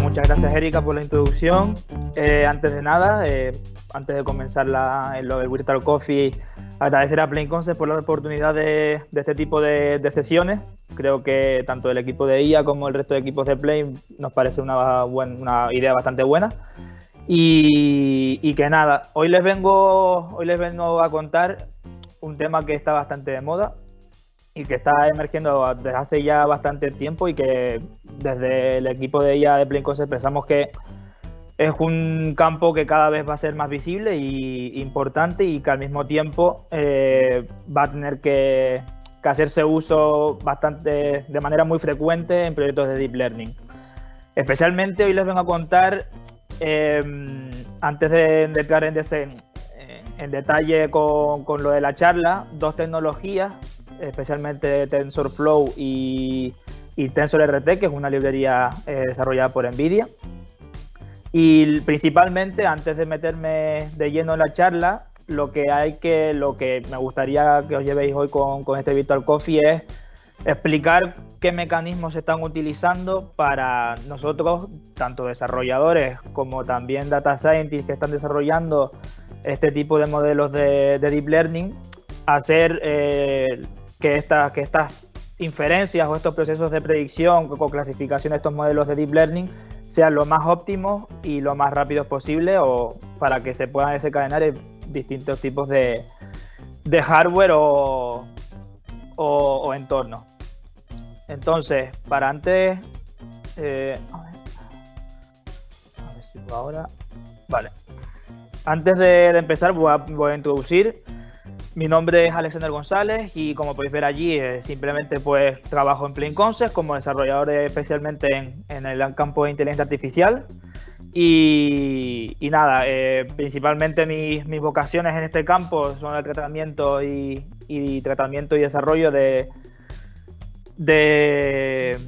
muchas gracias Erika por la introducción. Eh, antes de nada, eh, antes de comenzar la, el, Virtual Coffee, agradecer a Plain Concept por la oportunidad de, de este tipo de, de, sesiones. Creo que tanto el equipo de IA como el resto de equipos de Play nos parece una, buen, una idea bastante buena. Y, y, que nada, hoy les vengo, hoy les vengo a contar un tema que está bastante de moda, y que está emergiendo desde hace ya bastante tiempo y que desde el equipo de ella de Playcos pensamos que es un campo que cada vez va a ser más visible y importante y que al mismo tiempo eh, va a tener que, que, hacerse uso bastante de manera muy frecuente en proyectos de deep learning. Especialmente hoy les vengo a contar, eh, antes de, entrar en, ese, en detalle con, con lo de la charla, dos tecnologías especialmente TensorFlow y, y TensorRT, que es una librería eh, desarrollada por NVIDIA. Y principalmente, antes de meterme de lleno en la charla, lo que hay que, lo que me gustaría que os llevéis hoy con, con este Virtual Coffee es explicar qué mecanismos se están utilizando para nosotros, tanto desarrolladores como también data scientists que están desarrollando este tipo de modelos de, de deep learning, hacer eh, que, que estas inferencias o estos procesos de predicción o clasificación de estos modelos de deep learning sean lo más óptimos y lo más rápidos posible o para que se puedan desencadenar distintos tipos de, de hardware o, o, entornos. Entonces, para antes... Eh, a, ver, si ahora... Vale. Antes de, empezar voy a introducir mi nombre es Alexander González y como podéis ver allí, eh, simplemente pues trabajo en Plain Concept como desarrollador especialmente en, en, el campo de inteligencia artificial. Y, y nada, eh, principalmente mis, mis, vocaciones en este campo son el tratamiento y, y tratamiento y desarrollo de, de,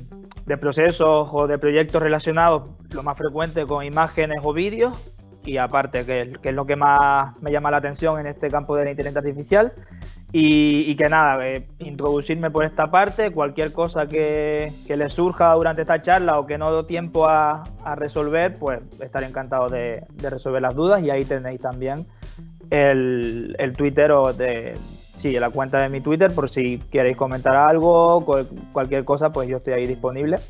de procesos o de proyectos relacionados, lo más frecuente con imágenes o vídeos y aparte, que, es lo que más me llama la atención en este campo de la inteligencia artificial. Y, que nada, eh, introducirme por esta parte, cualquier cosa que, que les surja durante esta charla o que no doy tiempo a, resolver, pues estaré encantado de, de, resolver las dudas y ahí tenéis también el, el Twitter o de, sí, la cuenta de mi Twitter por si queréis comentar algo, cualquier cosa, pues yo estoy ahí disponible.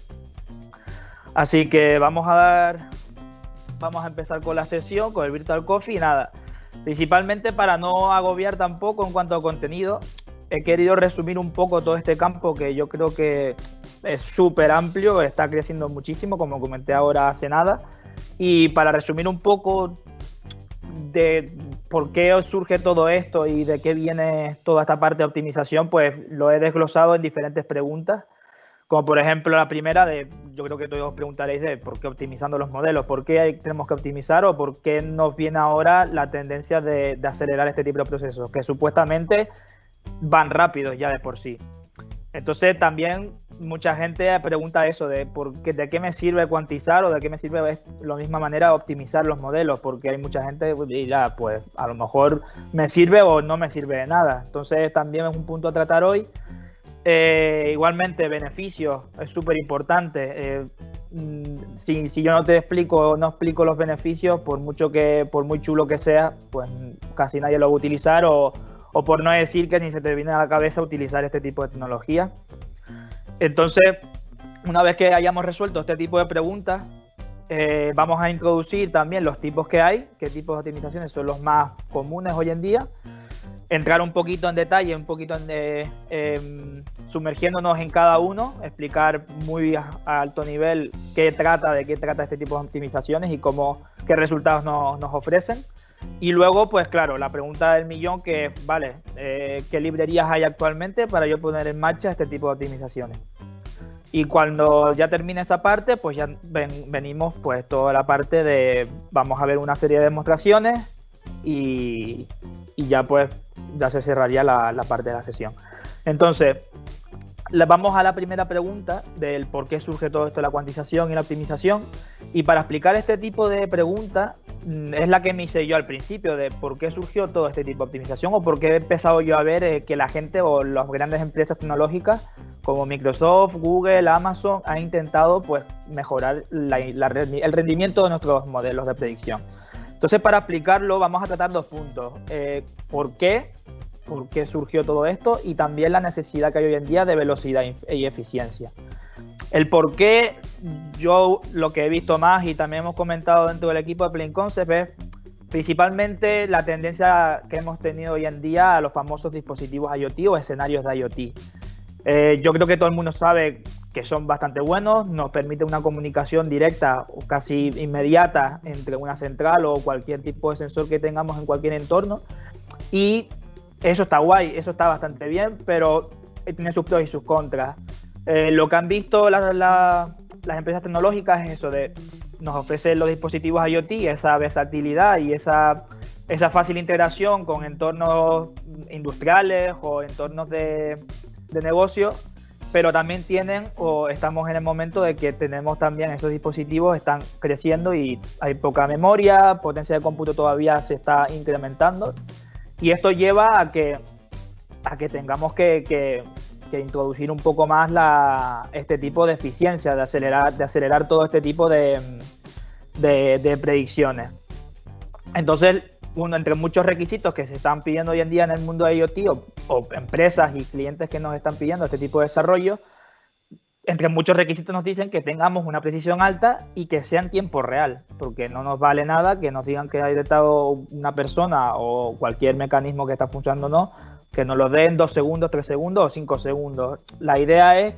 Así que vamos a dar vamos a empezar con la sesión, con el Virtual Coffee y nada. Principalmente para no agobiar tampoco en cuanto a contenido, he querido resumir un poco todo este campo que yo creo que es súper amplio, está creciendo muchísimo, como comenté ahora hace nada. Y para resumir un poco de por qué surge todo esto y de qué viene toda esta parte de optimización, pues lo he desglosado en diferentes preguntas como por ejemplo la primera de, yo creo que todos os preguntaréis de por qué optimizando los modelos, por qué tenemos que optimizar o por qué nos viene ahora la tendencia de, de, acelerar este tipo de procesos, que supuestamente van rápidos ya de por sí. Entonces también mucha gente pregunta eso de por qué, de qué me sirve cuantizar o de qué me sirve de la misma manera optimizar los modelos, porque hay mucha gente y ya pues a lo mejor me sirve o no me sirve de nada. Entonces también es un punto a tratar hoy eh, igualmente, beneficios, es súper importante. Eh, mm, si, si, yo no te explico, no explico los beneficios, por mucho que, por muy chulo que sea, pues casi nadie lo va a utilizar o, o por no decir que ni se te viene a la cabeza utilizar este tipo de tecnología. Entonces, una vez que hayamos resuelto este tipo de preguntas, eh, vamos a introducir también los tipos que hay, qué tipos de optimizaciones son los más comunes hoy en día entrar un poquito en detalle, un poquito en, eh, eh, sumergiéndonos en cada uno, explicar muy a, a, alto nivel qué trata, de qué trata este tipo de optimizaciones y cómo, qué resultados nos, nos ofrecen. Y luego, pues claro, la pregunta del millón que, vale, eh, ¿qué librerías hay actualmente para yo poner en marcha este tipo de optimizaciones? Y cuando ya termine esa parte, pues ya ven, venimos pues toda la parte de, vamos a ver una serie de demostraciones y, y ya pues ya se cerraría la, parte de la sesión. Entonces, vamos a la primera pregunta del por qué surge todo esto la cuantización y la optimización. Y para explicar este tipo de preguntas, mm, es la que me hice yo al principio, de por qué surgió todo este tipo de optimización o por qué he empezado yo a ver eh, que la gente o las grandes empresas tecnológicas como Microsoft, Google, Amazon han intentado pues, mejorar el rendimiento de nuestros modelos de predicción. Entonces, para explicarlo, vamos a tratar dos puntos. Eh, ¿Por qué? ¿Por qué surgió todo esto? Y también la necesidad que hay hoy en día de velocidad y eficiencia. El por qué, yo lo que he visto más y también hemos comentado dentro del equipo de Plain Concept es principalmente la tendencia que hemos tenido hoy en día a los famosos dispositivos IoT o escenarios de IoT. Eh, yo creo que todo el mundo sabe que son bastante buenos, nos permite una comunicación directa o casi inmediata entre una central o cualquier tipo de sensor que tengamos en cualquier entorno. Y eso está guay, eso está bastante bien, pero tiene sus pros y sus contras. Eh, lo que han visto las empresas tecnológicas es eso de nos ofrecen los dispositivos IoT, esa versatilidad y esa, esa fácil integración con entornos industriales o entornos de, de negocio, pero también tienen o estamos en el momento de que tenemos también esos dispositivos están creciendo y hay poca memoria, potencia de cómputo todavía se está incrementando y esto lleva a que a que tengamos que, que introducir un poco más la, este tipo de eficiencia, de acelerar, de acelerar todo este tipo de, de, predicciones. Entonces, uno entre muchos requisitos que se están pidiendo hoy en día en el mundo de IoT empresas y clientes que nos están pidiendo este tipo de desarrollo, entre muchos requisitos nos dicen que tengamos una precisión alta y que sea en tiempo real, porque no nos vale nada que nos digan que ha detectado una persona o cualquier mecanismo que está funcionando o no, que nos lo den dos segundos, tres segundos o cinco segundos. La idea es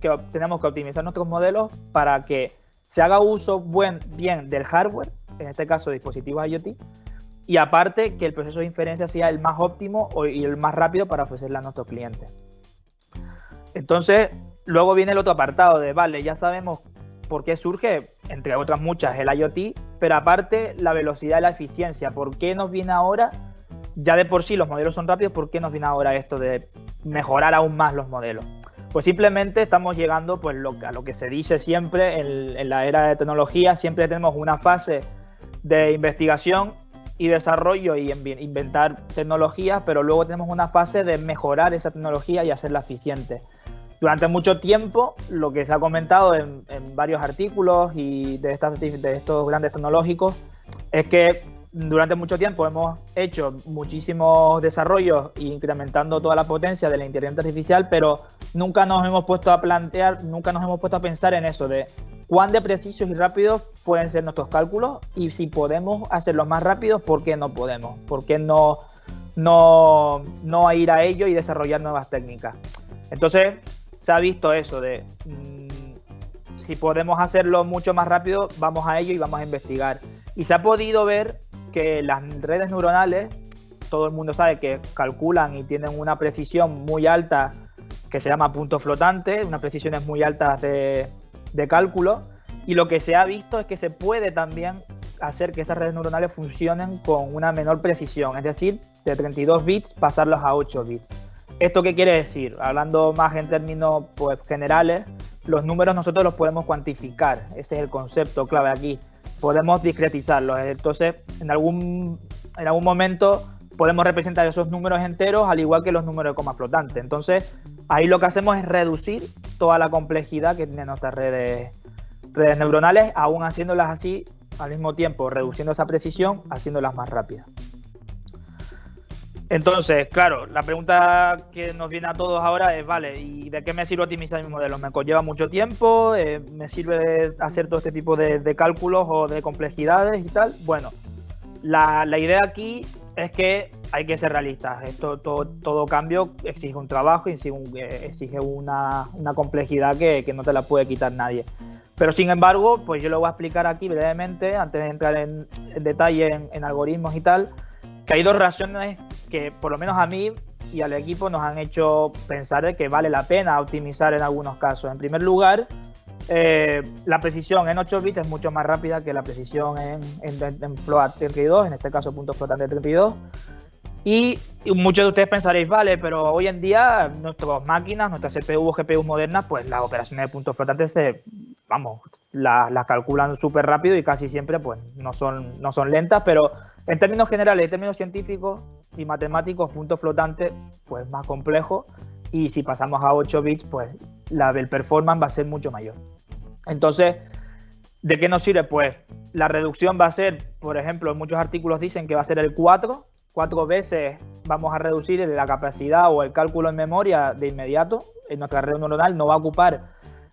que tenemos que optimizar nuestros modelos para que se haga uso buen, bien del hardware, en este caso dispositivos IoT, y aparte que el proceso de inferencia sea el más óptimo y el más rápido para ofrecerle a nuestros clientes. Entonces, luego viene el otro apartado de, vale, ya sabemos por qué surge, entre otras muchas, el IoT, pero aparte la velocidad y la eficiencia. ¿Por qué nos viene ahora ya de por sí los modelos son rápidos, ¿por qué nos viene ahora esto de mejorar aún más los modelos? Pues simplemente estamos llegando pues, a lo que se dice siempre en, la era de tecnología, siempre tenemos una fase de investigación y desarrollo y inventar tecnologías, pero luego tenemos una fase de mejorar esa tecnología y hacerla eficiente. Durante mucho tiempo, lo que se ha comentado en, varios artículos y de, estos grandes tecnológicos es que durante mucho tiempo hemos hecho muchísimos desarrollos incrementando toda la potencia de la inteligencia artificial, pero nunca nos hemos puesto a plantear, nunca nos hemos puesto a pensar en eso de cuán de precisos y rápidos pueden ser nuestros cálculos y si podemos hacerlos más rápidos, ¿por qué no podemos? ¿Por qué no, no, no ir a ello y desarrollar nuevas técnicas? Entonces, se ha visto eso de mm, si podemos hacerlo mucho más rápido, vamos a ello y vamos a investigar. Y se ha podido ver que las redes neuronales, todo el mundo sabe que calculan y tienen una precisión muy alta que se llama punto flotante, unas precisiones muy altas de, de cálculo, y lo que se ha visto es que se puede también hacer que estas redes neuronales funcionen con una menor precisión, es decir, de 32 bits pasarlos a 8 bits. ¿Esto qué quiere decir? Hablando más en términos pues, generales, los números nosotros los podemos cuantificar, ese es el concepto clave aquí podemos discretizarlos. Entonces, en algún, en algún momento podemos representar esos números enteros al igual que los números de coma flotante. Entonces, ahí lo que hacemos es reducir toda la complejidad que tienen nuestras redes, redes neuronales, aún haciéndolas así al mismo tiempo, reduciendo esa precisión, haciéndolas más rápidas. Entonces, claro, la pregunta que nos viene a todos ahora es, vale, ¿y de qué me sirve optimizar mi modelo? ¿Me conlleva mucho tiempo? Eh, ¿Me sirve hacer todo este tipo de, cálculos o de complejidades y tal? Bueno, la, idea aquí es que hay que ser realistas. Esto, todo, cambio exige un trabajo y exige, una, complejidad que, no te la puede quitar nadie. Pero sin embargo, pues yo lo voy a explicar aquí brevemente, antes de entrar en, detalle en algoritmos y tal, hay dos razones que por lo menos a mí y al equipo nos han hecho pensar que vale la pena optimizar en algunos casos. En primer lugar, eh, la precisión en 8 bits es mucho más rápida que la precisión en, en, float 32, en este caso punto flotante 32. Y, muchos de ustedes pensaréis, vale, pero hoy en día nuestras máquinas, nuestras CPU o GPU modernas, pues las operaciones de puntos flotantes se, vamos, las calculan súper rápido y casi siempre pues no son, no son lentas, pero en términos generales, en términos científicos y matemáticos, punto flotante, pues más complejo y si pasamos a 8 bits, pues la, el performance va a ser mucho mayor. Entonces, ¿de qué nos sirve? Pues la reducción va a ser, por ejemplo, muchos artículos dicen que va a ser el 4, cuatro veces vamos a reducir la capacidad o el cálculo en memoria de inmediato. En nuestra red neuronal no va a ocupar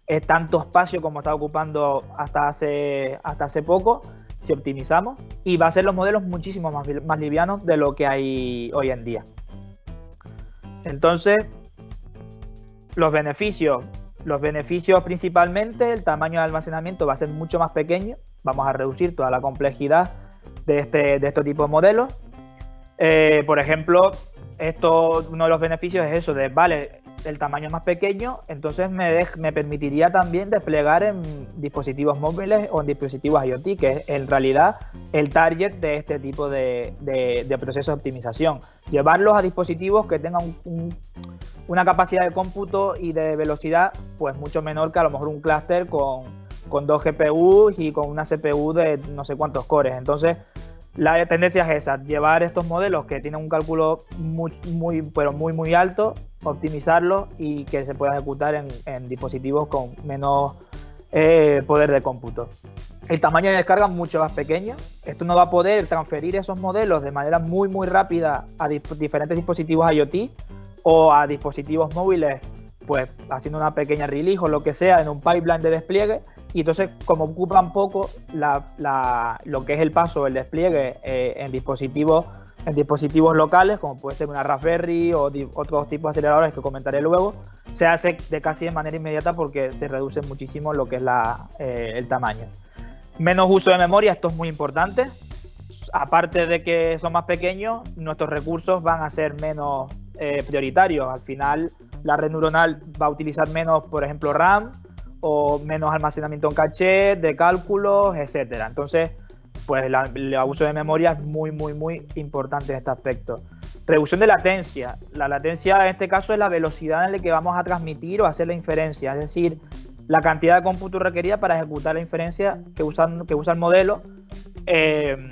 eh, tanto espacio como está ocupando hasta hace, hasta hace poco si optimizamos y va a ser los modelos muchísimo más, más livianos de lo que hay hoy en día. Entonces, los beneficios, los beneficios principalmente, el tamaño de almacenamiento va a ser mucho más pequeño, vamos a reducir toda la complejidad de este, de este tipo de modelos. Eh, por ejemplo, esto, uno de los beneficios es eso, de, vale, el tamaño es más pequeño, entonces me, me permitiría también desplegar en dispositivos móviles o en dispositivos IoT, que es en realidad el target de este tipo de, de, procesos de optimización. Llevarlos a dispositivos que tengan una capacidad de cómputo y de velocidad pues mucho menor que a lo mejor un clúster con, con dos GPUs y con una CPU de no sé cuántos cores. Entonces, la tendencia es esa, llevar estos modelos que tienen un cálculo muy, pero muy, muy alto, optimizarlos y que se pueda ejecutar en, dispositivos con menos eh, poder de cómputo. El tamaño de descarga es mucho más pequeño. Esto no va a poder transferir esos modelos de manera muy, muy rápida a diferentes dispositivos IoT o a dispositivos móviles, pues haciendo una pequeña release o lo que sea en un pipeline de despliegue y entonces, como ocupan poco lo que es el paso, el despliegue eh, en, dispositivos, en dispositivos locales, como puede ser una Raspberry o otros tipos de aceleradores que comentaré luego, se hace de casi de manera inmediata porque se reduce muchísimo lo que es eh, el tamaño. Menos uso de memoria, esto es muy importante. Aparte de que son más pequeños, nuestros recursos van a ser menos eh, prioritarios. Al final, la red neuronal va a utilizar menos, por ejemplo, RAM, o menos almacenamiento en caché, de cálculos, etcétera. Entonces, pues el abuso de memoria es muy, muy, muy importante en este aspecto. Reducción de latencia. La latencia en este caso es la velocidad en la que vamos a transmitir o hacer la inferencia, es decir, la cantidad de cómputo requerida para ejecutar la inferencia que, usan, que usa el modelo. Eh,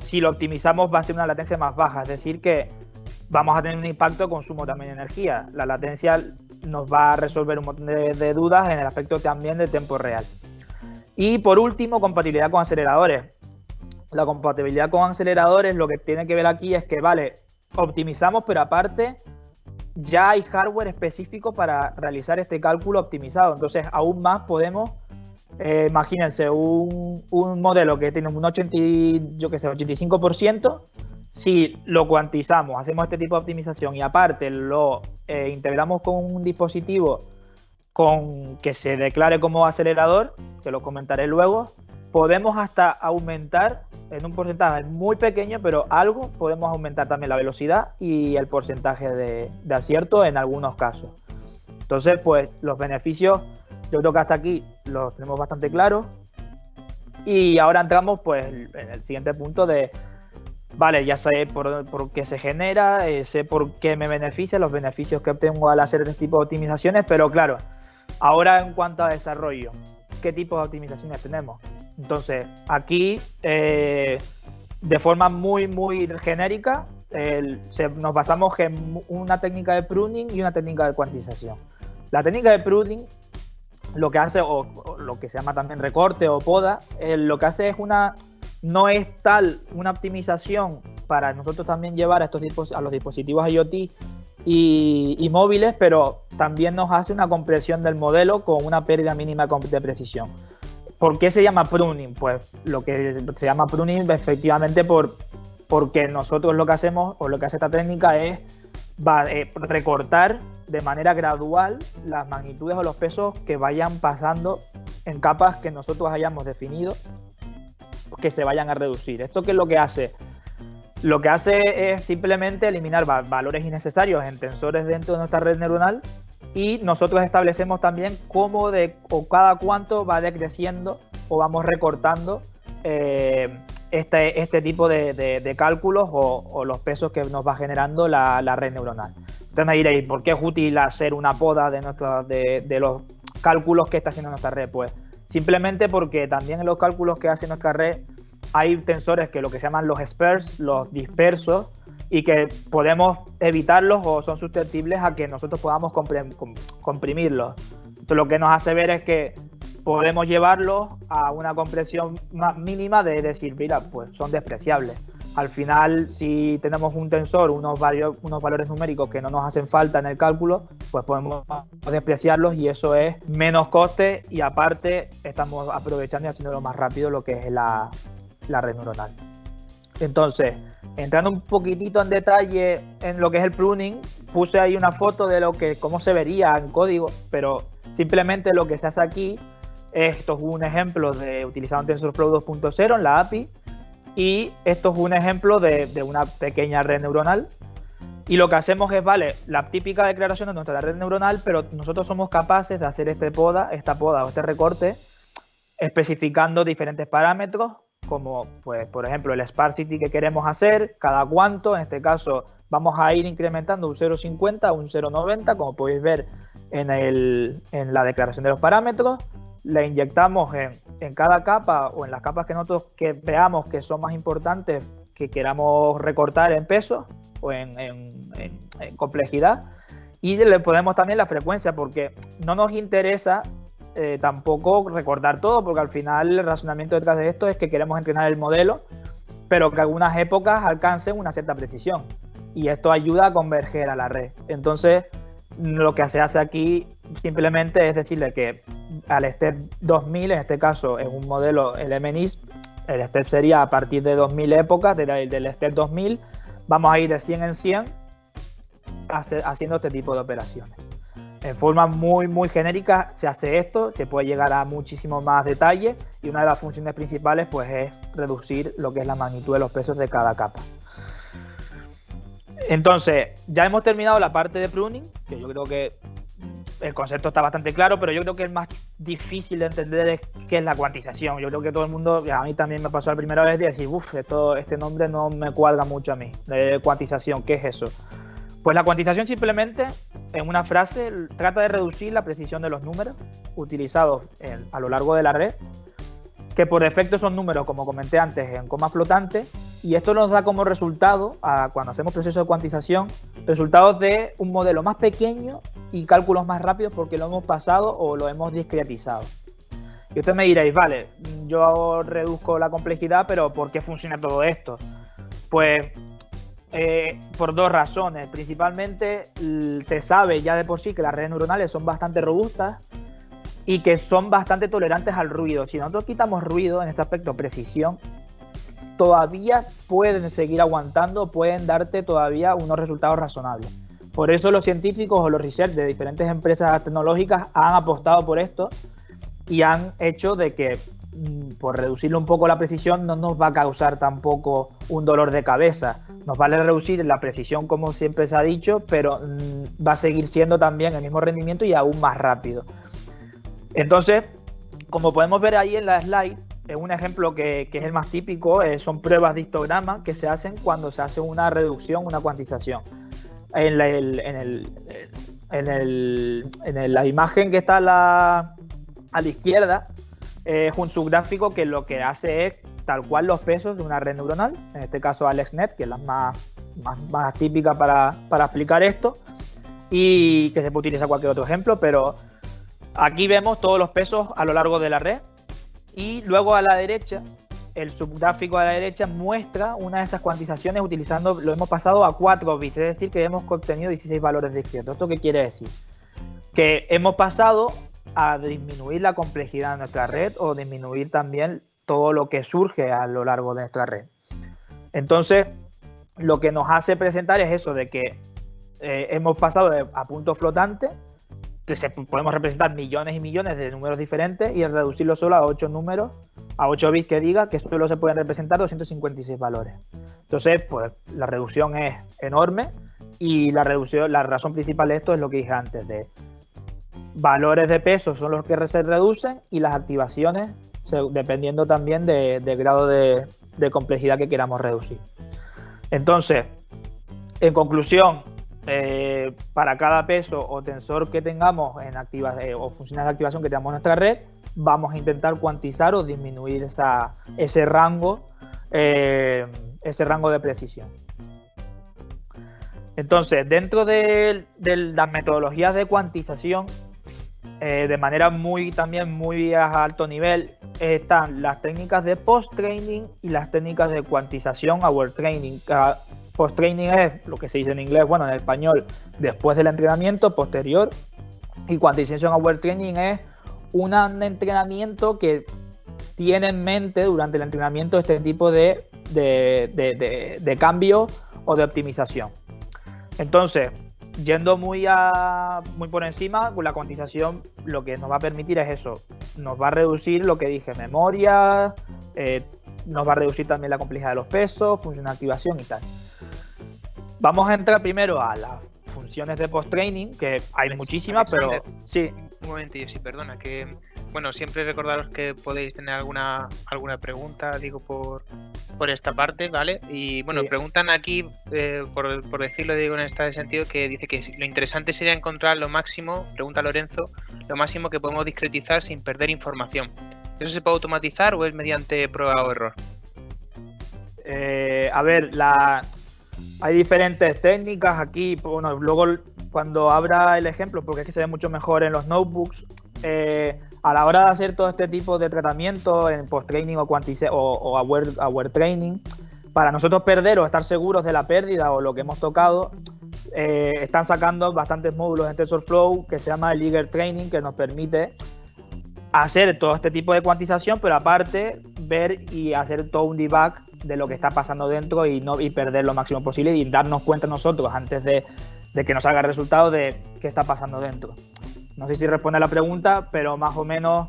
si lo optimizamos va a ser una latencia más baja, es decir, que vamos a tener un impacto de consumo también de energía. La latencia nos va a resolver un montón de, dudas en el aspecto también de tiempo real. Y por último, compatibilidad con aceleradores. La compatibilidad con aceleradores lo que tiene que ver aquí es que, vale, optimizamos, pero aparte ya hay hardware específico para realizar este cálculo optimizado. Entonces, aún más podemos, eh, imagínense, un, un, modelo que tiene un 80, yo que sé, 85%, si lo cuantizamos, hacemos este tipo de optimización y aparte lo eh, integramos con un dispositivo con que se declare como acelerador, que lo comentaré luego, podemos hasta aumentar en un porcentaje muy pequeño, pero algo, podemos aumentar también la velocidad y el porcentaje de, acierto en algunos casos. Entonces, pues los beneficios, yo creo que hasta aquí los tenemos bastante claros. Y ahora entramos pues en el siguiente punto de vale, ya sé por, qué se genera, eh, sé por qué me beneficia, los beneficios que obtengo al hacer este tipo de optimizaciones, pero claro, ahora en cuanto a desarrollo, ¿qué tipo de optimizaciones tenemos? Entonces, aquí, eh, de forma muy, muy genérica, nos basamos en una técnica de pruning y una técnica de cuantización. La técnica de pruning lo que hace, o, lo que se llama también recorte o poda, eh, lo que hace es una no es tal una optimización para nosotros también llevar a, estos a los dispositivos IoT y, móviles, pero también nos hace una compresión del modelo con una pérdida mínima de precisión. ¿Por qué se llama pruning? Pues lo que se llama pruning efectivamente por, porque nosotros lo que hacemos o lo que hace esta técnica es eh, recortar de manera gradual las magnitudes o los pesos que vayan pasando en capas que nosotros hayamos definido que se vayan a reducir. ¿Esto qué es lo que hace? Lo que hace es simplemente eliminar valores innecesarios en tensores dentro de nuestra red neuronal y nosotros establecemos también cómo de, o cada cuánto va decreciendo o vamos recortando eh, este, este tipo de, cálculos o, los pesos que nos va generando la, red neuronal. Entonces me diréis, ¿por qué es útil hacer una poda de, de, de los cálculos que está haciendo nuestra red? Pues Simplemente porque también en los cálculos que hace nuestra red hay tensores que lo que se llaman los spares, los dispersos, y que podemos evitarlos o son susceptibles a que nosotros podamos comprimirlos. Esto lo que nos hace ver es que podemos llevarlos a una compresión más mínima de decir, mira, pues son despreciables. Al final, si tenemos un tensor, unos, unos valores numéricos que no nos hacen falta en el cálculo, pues podemos despreciarlos y eso es menos coste y aparte estamos aprovechando y haciéndolo más rápido lo que es la, la red neuronal. Entonces, entrando un poquitito en detalle en lo que es el pruning, puse ahí una foto de lo que cómo se vería en código, pero simplemente lo que se hace aquí, esto es un ejemplo de utilizando TensorFlow 2.0 en la API y esto es un ejemplo de, de, una pequeña red neuronal. Y lo que hacemos es, vale, la típica declaración de nuestra red neuronal, pero nosotros somos capaces de hacer este poda, esta poda o este recorte especificando diferentes parámetros como pues por ejemplo el sparsity que queremos hacer, cada cuánto, en este caso vamos a ir incrementando un 0,50 a un 0,90, como podéis ver en, el, en, la declaración de los parámetros, le inyectamos en, en, cada capa o en las capas que nosotros que veamos que son más importantes, que queramos recortar en peso o en, complejidad, y le ponemos también la frecuencia, porque no nos interesa eh, tampoco recordar todo, porque al final el razonamiento detrás de esto es que queremos entrenar el modelo, pero que algunas épocas alcancen una cierta precisión. Y esto ayuda a converger a la red. Entonces, lo que se hace aquí simplemente es decirle que al STEP 2000, en este caso es un modelo LMNISP, el STEP sería a partir de 2000 épocas, del, del STEP 2000, vamos a ir de 100 en 100 haciendo este tipo de operaciones en forma muy, muy genérica se hace esto, se puede llegar a muchísimo más detalle y una de las funciones principales pues es reducir lo que es la magnitud de los pesos de cada capa. Entonces, ya hemos terminado la parte de pruning, que yo creo que el concepto está bastante claro, pero yo creo que el más difícil de entender es qué es la cuantización. Yo creo que todo el mundo, a mí también me pasó la primera vez de decir, uff, este nombre no me cuadra mucho a mí, de cuantización, ¿qué es eso? Pues la cuantización simplemente, en una frase, trata de reducir la precisión de los números utilizados a lo largo de la red, que por defecto son números, como comenté antes, en coma flotante, y esto nos da como resultado, cuando hacemos procesos de cuantización, resultados de un modelo más pequeño y cálculos más rápidos porque lo hemos pasado o lo hemos discretizado. Y ustedes me diréis, vale, yo reduzco la complejidad, pero ¿por qué funciona todo esto? Pues eh, por dos razones. Principalmente se sabe ya de por sí que las redes neuronales son bastante robustas y que son bastante tolerantes al ruido. Si nosotros quitamos ruido en este aspecto, precisión, todavía pueden seguir aguantando, pueden darte todavía unos resultados razonables. Por eso los científicos o los research de diferentes empresas tecnológicas han apostado por esto y han hecho de que Mm, por reducirle un poco la precisión no nos va a causar tampoco un dolor de cabeza. Nos vale reducir la precisión como siempre se ha dicho, pero mm, va a seguir siendo también el mismo rendimiento y aún más rápido. Entonces, como podemos ver ahí en la slide, es un ejemplo que, es el más típico, eh, son pruebas de histograma que se hacen cuando se hace una reducción, una cuantización. En, la, en, la imagen que está a la izquierda, es un subgráfico que lo que hace es tal cual los pesos de una red neuronal, en este caso AlexNet, que es la más, típica para, explicar esto, y que se puede utilizar cualquier otro ejemplo, pero aquí vemos todos los pesos a lo largo de la red, y luego a la derecha, el subgráfico a la derecha muestra una de esas cuantizaciones utilizando, lo hemos pasado a 4 bits, es decir, que hemos obtenido 16 valores discretos. ¿Esto qué quiere decir? Que hemos pasado a disminuir la complejidad de nuestra red o disminuir también todo lo que surge a lo largo de nuestra red. Entonces, lo que nos hace presentar es eso de que eh, hemos pasado a punto flotante, podemos representar millones y millones de números diferentes y reducirlo solo a 8 números, a 8 bits que diga que solo se pueden representar 256 valores. Entonces, pues la reducción es enorme y la reducción, la razón principal de esto es lo que dije antes, de valores de peso son los que se reducen y las activaciones dependiendo también del grado de, complejidad que queramos reducir. Entonces, en conclusión, eh, para cada peso o tensor que tengamos en activa, eh, o funciones de activación que tengamos en nuestra red, vamos a intentar cuantizar o disminuir ese rango, eh, ese rango de precisión. Entonces, dentro de, las metodologías de cuantización, de manera muy también muy a alto nivel, están las técnicas de post-training y las técnicas de cuantización aware training. Post-training es lo que se dice en inglés, bueno, en español, después del entrenamiento, posterior. Y cuantización aware training es un entrenamiento que tiene en mente durante el entrenamiento este tipo de, de cambio o de optimización. Entonces, yendo muy, a, muy por encima, la cuantización lo que nos va a permitir es eso, nos va a reducir lo que dije, memoria, eh, nos va a reducir también la complejidad de los pesos, función de activación y tal. Vamos a entrar primero a las funciones de post-training, que hay muchísimas, pero sí. Un momentillo, sí, perdona, que bueno, siempre recordaros que podéis tener alguna alguna pregunta, digo, por, por esta parte, ¿vale? Y bueno, preguntan aquí, eh, por, por, decirlo, digo en este sentido, que dice que lo interesante sería encontrar lo máximo, pregunta Lorenzo, lo máximo que podemos discretizar sin perder información. ¿Eso se puede automatizar o es mediante prueba o error? Eh, a ver, la... hay diferentes técnicas aquí. Bueno, luego cuando abra el ejemplo, porque es que se ve mucho mejor en los notebooks, eh, a la hora de hacer todo este tipo de tratamiento en post-training o, o, aware, training, para nosotros perder o estar seguros de la pérdida o lo que hemos tocado, eh, están sacando bastantes módulos en TensorFlow que se llama el Eager Training, que nos permite hacer todo este tipo de cuantización, pero aparte ver y hacer todo un debug de lo que está pasando dentro y no y perder lo máximo posible y darnos cuenta nosotros antes de, de que nos haga el resultado de qué está pasando dentro. No sé si responde a la pregunta, pero más o menos,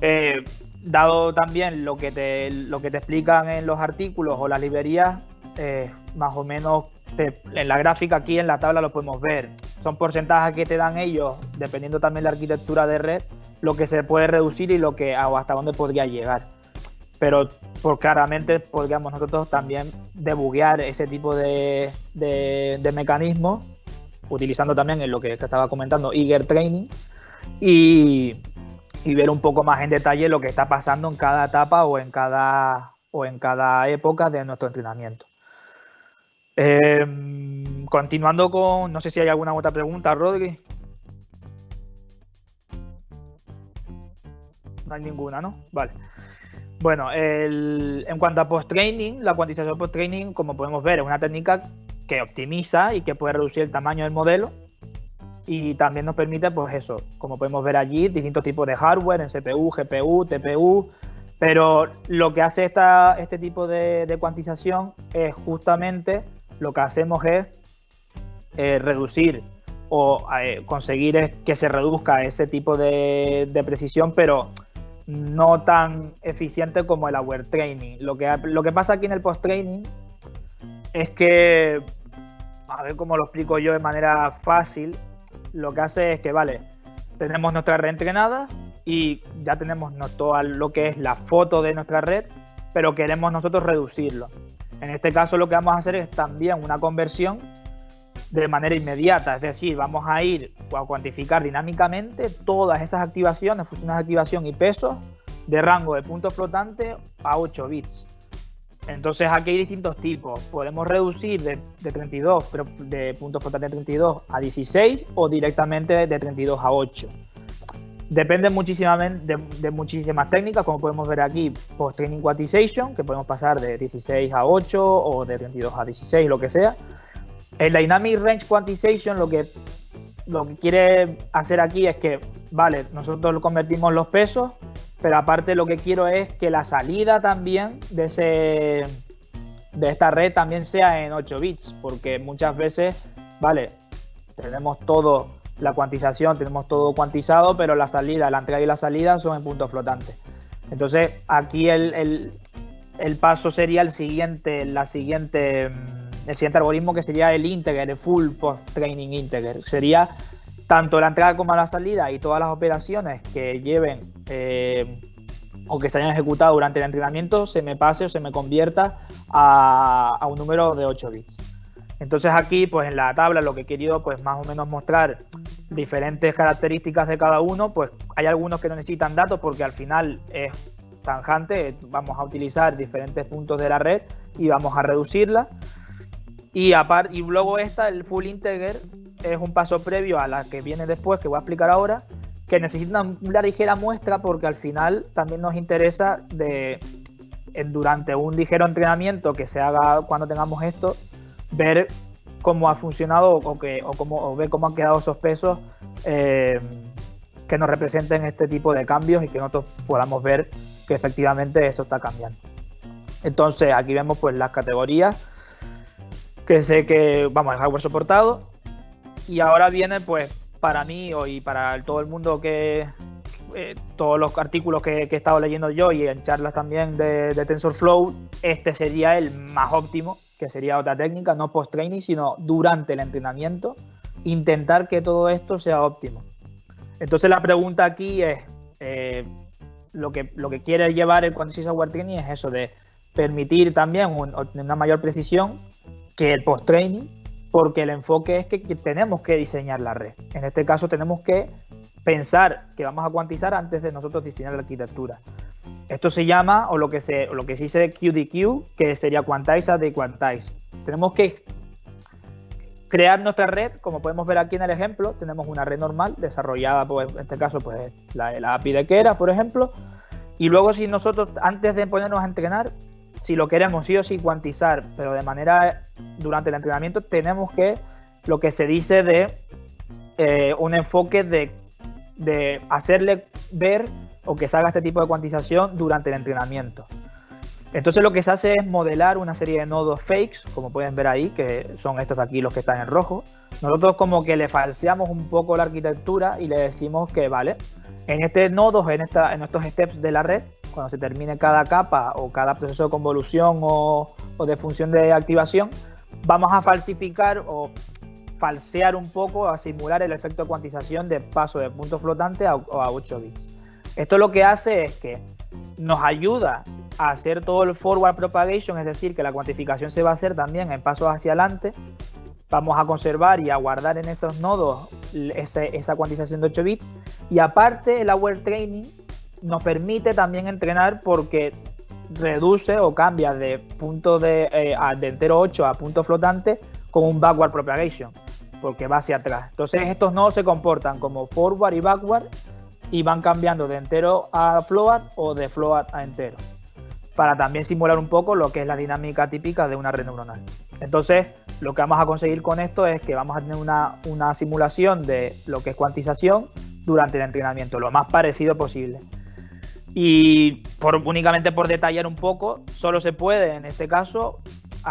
eh, dado también lo que, te, lo que te explican en los artículos o las librerías, eh, más o menos en la gráfica aquí en la tabla lo podemos ver. Son porcentajes que te dan ellos, dependiendo también de la arquitectura de red, lo que se puede reducir y lo que hasta dónde podría llegar. Pero por claramente podríamos nosotros también debuguear ese tipo de, de, de mecanismos utilizando también en lo que estaba comentando, Eager Training, y, ver un poco más en detalle lo que está pasando en cada etapa o en cada, o en cada época de nuestro entrenamiento. Em, continuando con, no sé si hay alguna otra pregunta, Rodri. No hay ninguna, ¿no? Vale. Bueno, en cuanto a post-training, la cuantización post-training, como podemos ver, es una técnica que optimiza y que puede reducir el tamaño del modelo y también nos permite, pues eso, como podemos ver allí, distintos tipos de hardware en CPU, GPU, TPU, pero lo que hace esta, este tipo de, cuantización es justamente lo que hacemos es eh, reducir o eh, conseguir que se reduzca ese tipo de, de, precisión, pero no tan eficiente como el aware training. Lo que, lo que pasa aquí en el post training es que a ver cómo lo explico yo de manera fácil, lo que hace es que, vale, tenemos nuestra red entrenada y ya tenemos todo lo que es la foto de nuestra red, pero queremos nosotros reducirlo. En este caso lo que vamos a hacer es también una conversión de manera inmediata, es decir, vamos a ir a cuantificar dinámicamente todas esas activaciones, funciones de activación y pesos de rango de puntos flotantes a 8 bits. Entonces aquí hay distintos tipos. Podemos reducir de, 32, pero de puntos flotantes de 32 a 16 o directamente de 32 a 8. Depende muchísimamente de, muchísimas técnicas, como podemos ver aquí, post-training quantization, que podemos pasar de 16 a 8 o de 32 a 16, lo que sea. El Dynamic Range Quantization lo que, lo que quiere hacer aquí es que, vale, nosotros convertimos los pesos pero aparte lo que quiero es que la salida también de, ese, de esta red también sea en 8 bits, porque muchas veces, vale, tenemos todo, la cuantización, tenemos todo cuantizado, pero la salida, la entrada y la salida son en puntos flotantes. Entonces aquí el, paso sería el siguiente, la siguiente, mm, el siguiente algoritmo que sería el integer, el full post training integer. Sería tanto la entrada como la salida y todas las operaciones que lleven eh, o que se hayan ejecutado durante el entrenamiento se me pase o se me convierta a, un número de 8 bits. Entonces aquí, pues en la tabla lo que he querido, pues más o menos mostrar diferentes características de cada uno, pues hay algunos que no necesitan datos porque al final es tanjante, vamos a utilizar diferentes puntos de la red y vamos a reducirla. Y, aparte, y luego esta, el Full Integer, es un paso previo a la que viene después, que voy a explicar ahora, que necesita una ligera muestra porque al final también nos interesa de durante un ligero entrenamiento que se haga cuando tengamos esto, ver cómo ha funcionado o, que, o, cómo, o ver cómo han quedado esos pesos eh, que nos representen este tipo de cambios y que nosotros podamos ver que efectivamente eso está cambiando. Entonces aquí vemos pues las categorías que sé que vamos a hardware soportado. Y ahora viene pues para mí y para todo el mundo que eh, todos los artículos que, he estado leyendo yo y en charlas también de, de TensorFlow este sería el más óptimo que sería otra técnica no post training sino durante el entrenamiento intentar que todo esto sea óptimo. Entonces la pregunta aquí es eh, lo que, lo que quiere llevar el Quantity Software Training es eso de permitir también una mayor precisión que el post-training, porque el enfoque es que, tenemos que diseñar la red. En este caso tenemos que pensar que vamos a cuantizar antes de nosotros diseñar la arquitectura. Esto se llama, o lo que se, lo que se dice QDQ, que sería Quantize de Quantize. Tenemos que crear nuestra red, como podemos ver aquí en el ejemplo, tenemos una red normal desarrollada, pues, en este caso, pues la, la API de Kera, por ejemplo, y luego si nosotros, antes de ponernos a entrenar, si lo queremos sí o sí cuantizar, pero de manera durante el entrenamiento, tenemos que, lo que se dice de eh, un enfoque de, de hacerle ver o que se haga este tipo de cuantización durante el entrenamiento. Entonces lo que se hace es modelar una serie de nodos fakes, como pueden ver ahí, que son estos aquí los que están en rojo. Nosotros como que le falseamos un poco la arquitectura y le decimos que, vale, en este nodo, en, esta, en estos steps de la red, cuando se termine cada capa o cada proceso de convolución o, de función de activación, vamos a falsificar o falsear un poco, a simular el efecto de cuantización de paso de punto flotante a, a 8 bits. Esto lo que hace es que nos ayuda a hacer todo el forward propagation, es decir, que la cuantificación se va a hacer también en pasos hacia adelante. Vamos a conservar y a guardar en esos nodos esa cuantización de 8 bits. Y aparte, el Aware Training nos permite también entrenar porque reduce o cambia de punto de, eh, de entero 8 a punto flotante con un backward propagation, porque va hacia atrás. Entonces estos nodos se comportan como forward y backward y van cambiando de entero a float o de float a entero, para también simular un poco lo que es la dinámica típica de una red neuronal. Entonces, lo que vamos a conseguir con esto es que vamos a tener una, una simulación de lo que es cuantización durante el entrenamiento, lo más parecido posible. Y por, únicamente por detallar un poco, solo se puede en este caso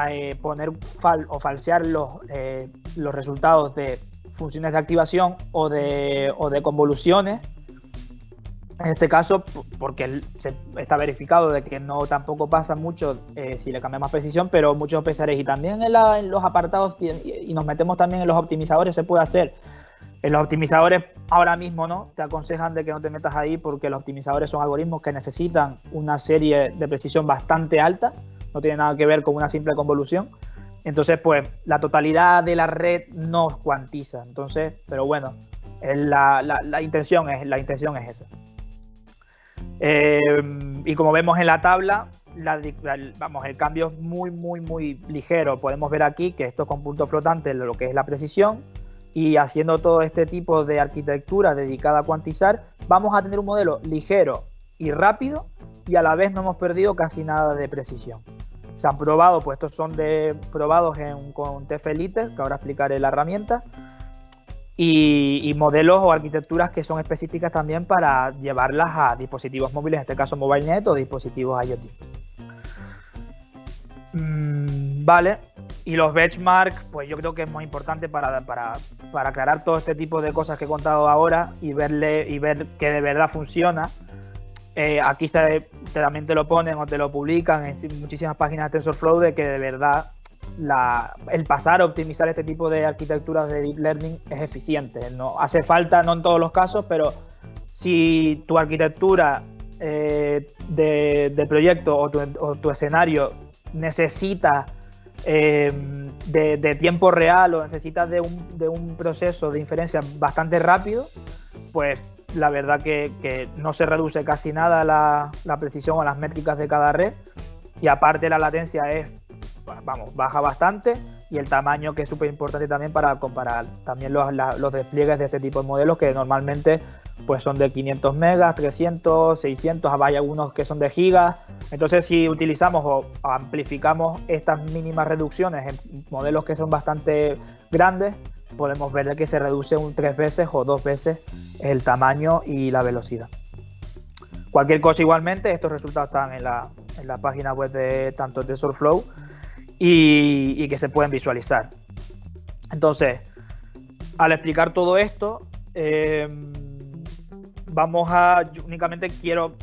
eh, poner o falsear los, eh, los resultados de funciones de activación o de, o de convoluciones. En este caso, porque se está verificado de que no tampoco pasa mucho eh, si le cambiamos precisión, pero muchos pesares y también en, en los apartados y nos metemos también en los optimizadores se puede hacer en los optimizadores ahora mismo no, te aconsejan de que no te metas ahí porque los optimizadores son algoritmos que necesitan una serie de precisión bastante alta, no tiene nada que ver con una simple convolución. Entonces, pues la totalidad de la red no cuantiza. Entonces, pero bueno, la, intención, es, la intención es esa. Eh, y como vemos en la tabla, vamos, el cambio es muy, muy, muy ligero. Podemos ver aquí que esto con punto flotante, lo que es la precisión, y haciendo todo este tipo de arquitectura dedicada a cuantizar, vamos a tener un modelo ligero y rápido y a la vez no hemos perdido casi nada de precisión. Se han probado, pues estos son de, probados en, con TFLite, que ahora explicaré la herramienta, y, modelos o arquitecturas que son específicas también para llevarlas a dispositivos móviles, en este caso MobileNet o dispositivos IoT. Mm, vale, y los benchmarks, pues yo creo que es muy importante para, para, para, aclarar todo este tipo de cosas que he contado ahora y, verle, y ver que de verdad funciona. Eh, aquí también te lo ponen o te lo publican en muchísimas páginas de TensorFlow de que de verdad el pasar a optimizar este tipo de arquitecturas de Deep Learning es eficiente. No hace falta, no en todos los casos, pero si tu arquitectura eh, de, proyecto o tu escenario necesita Em, de, tiempo real o necesitas de un, proceso de inferencia bastante rápido, pues la verdad que, no se reduce casi nada la, precisión o las métricas de cada red. Y aparte la latencia es, vamos, baja bastante y el tamaño que es súper importante también para comparar también los, los, despliegues de este tipo de modelos que normalmente pues son de 500 megas, 300, 600, hay algunos que son de gigas. Entonces si utilizamos o amplificamos estas mínimas reducciones en modelos que son bastante grandes, podemos ver que se reduce un tres veces o dos veces el tamaño y la velocidad. Cualquier cosa igualmente, estos resultados están en la, en la página web de tanto TensorFlow y, y que se pueden visualizar. Entonces, al explicar todo esto, eh, vamos a, únicamente quiero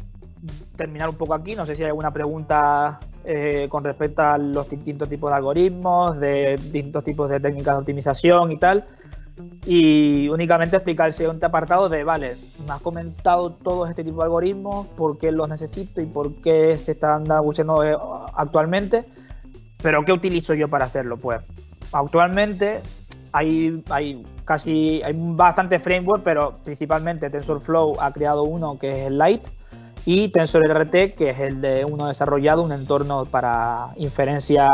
terminar un poco aquí, no sé si hay alguna pregunta eh, con respecto a los distintos tipos de algoritmos, de distintos tipos de técnicas de optimización y tal. Y únicamente explicar el siguiente apartado de, vale, me has comentado todo este tipo de algoritmos, por qué los necesito y por qué se están usando eh, actualmente, pero ¿qué utilizo yo para hacerlo? Pues actualmente hay, hay casi hay bastante framework, pero principalmente TensorFlow ha creado uno que es el Lite y TensorRT, que es el de uno desarrollado, un entorno para inferencias,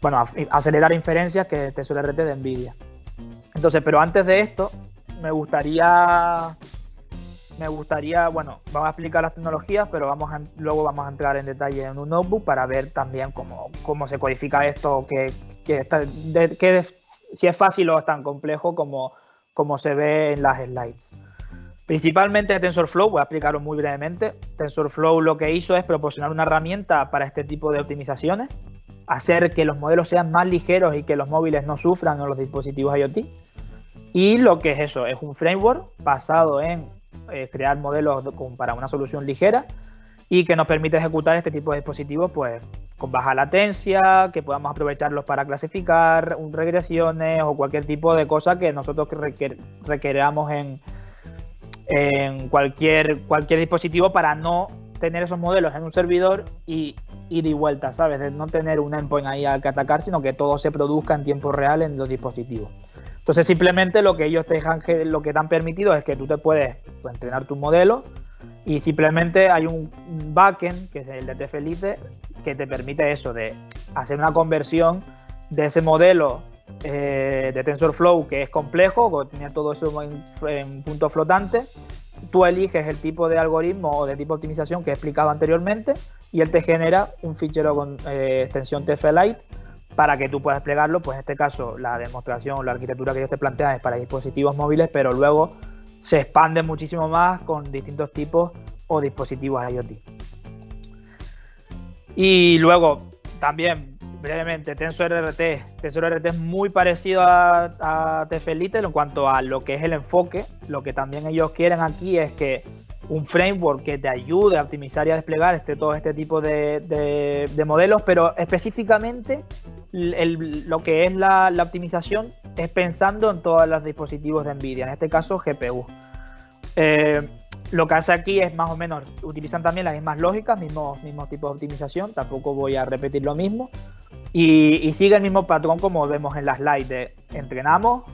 bueno, acelerar inferencias, que es TensorRT de NVIDIA. Entonces, pero antes de esto, me gustaría, me gustaría, bueno, vamos a explicar las tecnologías, pero vamos luego vamos a entrar en detalle en un notebook para ver también cómo, cómo se codifica esto, que, que, que si es fácil o es tan complejo como, como se ve en las slides. Principalmente TensorFlow, voy a explicarlo muy brevemente. TensorFlow lo que hizo es proporcionar una herramienta para este tipo de optimizaciones, hacer que los modelos sean más ligeros y que los móviles no sufran en los dispositivos IoT. Y lo que es eso, es un framework basado en eh, crear modelos para una solución ligera y que nos permite ejecutar este tipo de dispositivos pues con baja latencia, que podamos aprovecharlos para clasificar regresiones o cualquier tipo de cosa que nosotros requeramos en, en cualquier, cualquier dispositivo para no tener esos modelos en un servidor y ir y vuelta, ¿sabes? De no tener un endpoint ahí al que atacar, sino que todo se produzca en tiempo real en los dispositivos. Entonces simplemente lo que ellos te dejan, lo que te han permitido es que tú te puedes pues, entrenar tu modelo y simplemente hay un backend, que es el de TFLite, que te permite eso, de hacer una conversión de ese modelo eh, de TensorFlow que es complejo, que tiene todo eso en, punto flotante. Tú eliges el tipo de algoritmo o de tipo de optimización que he explicado anteriormente y él te genera un fichero con eh, extensión TFLite para que tú puedas desplegarlo. Pues en este caso, la demostración, la arquitectura que ellos te plantean es para dispositivos móviles, pero luego se expande muchísimo más con distintos tipos o dispositivos IoT. Y luego, también, brevemente, TensorRT. TensorRT es muy parecido a, a en cuanto a lo que es el enfoque. Lo que también ellos quieren aquí es que un framework que te ayude a optimizar y a desplegar este, todo este tipo de, modelos, pero específicamente lo que es la, optimización es pensando en todos los dispositivos de NVIDIA, en este caso GPU. Eh, lo que hace aquí es más o menos, utilizan también las mismas lógicas, mismos, mismos tipos de optimización, tampoco voy a repetir lo mismo, y, sigue el mismo patrón como vemos en las slides de entrenamos,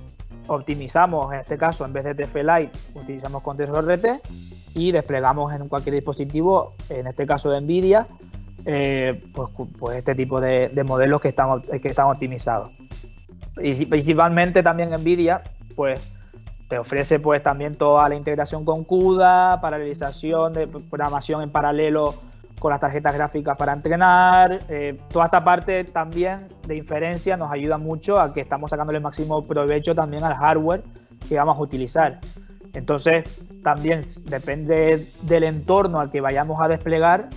optimizamos, en este caso en vez de TFLite utilizamos con TensorRT y desplegamos en cualquier dispositivo, en este caso de NVIDIA, eh, pues, pues, este tipo de, modelos que están, que están optimizados. Y principalmente también NVIDIA, pues te ofrece pues también toda la integración con CUDA, paralelización de programación en paralelo con las tarjetas gráficas para entrenar. Eh, toda esta parte también de inferencia nos ayuda mucho a que estamos sacándole el máximo provecho también al hardware que vamos a utilizar. Entonces, también depende del entorno al que vayamos a desplegar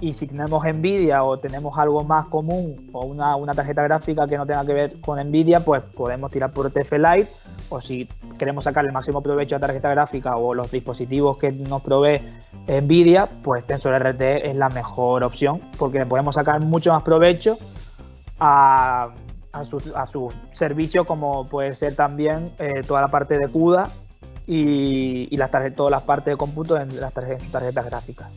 y si tenemos Nvidia o tenemos algo más común o una, una, tarjeta gráfica que no tenga que ver con Nvidia, pues podemos tirar por TF Lite o si queremos sacar el máximo provecho a tarjeta gráfica o los dispositivos que nos provee Nvidia, pues TensorRT es la mejor opción porque le podemos sacar mucho más provecho a, a su, a su servicio como puede ser también eh, toda la parte de CUDA y, todas las partes de cómputo en, las tarjetas, sus tarjetas gráficas.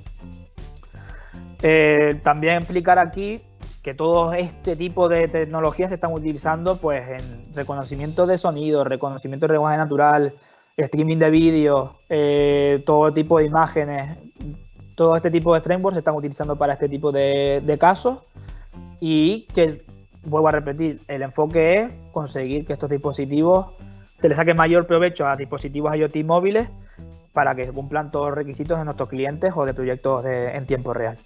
Eh, también explicar aquí que todo este tipo de tecnologías se están utilizando pues, en reconocimiento de sonido, reconocimiento de lenguaje natural, streaming de vídeo, eh, todo tipo de imágenes, todo este tipo de frameworks se están utilizando para este tipo de, de casos y que vuelvo a repetir, el enfoque es conseguir que estos dispositivos se les saque mayor provecho a dispositivos IoT móviles para que se cumplan todos los requisitos de nuestros clientes o de proyectos en tiempo real.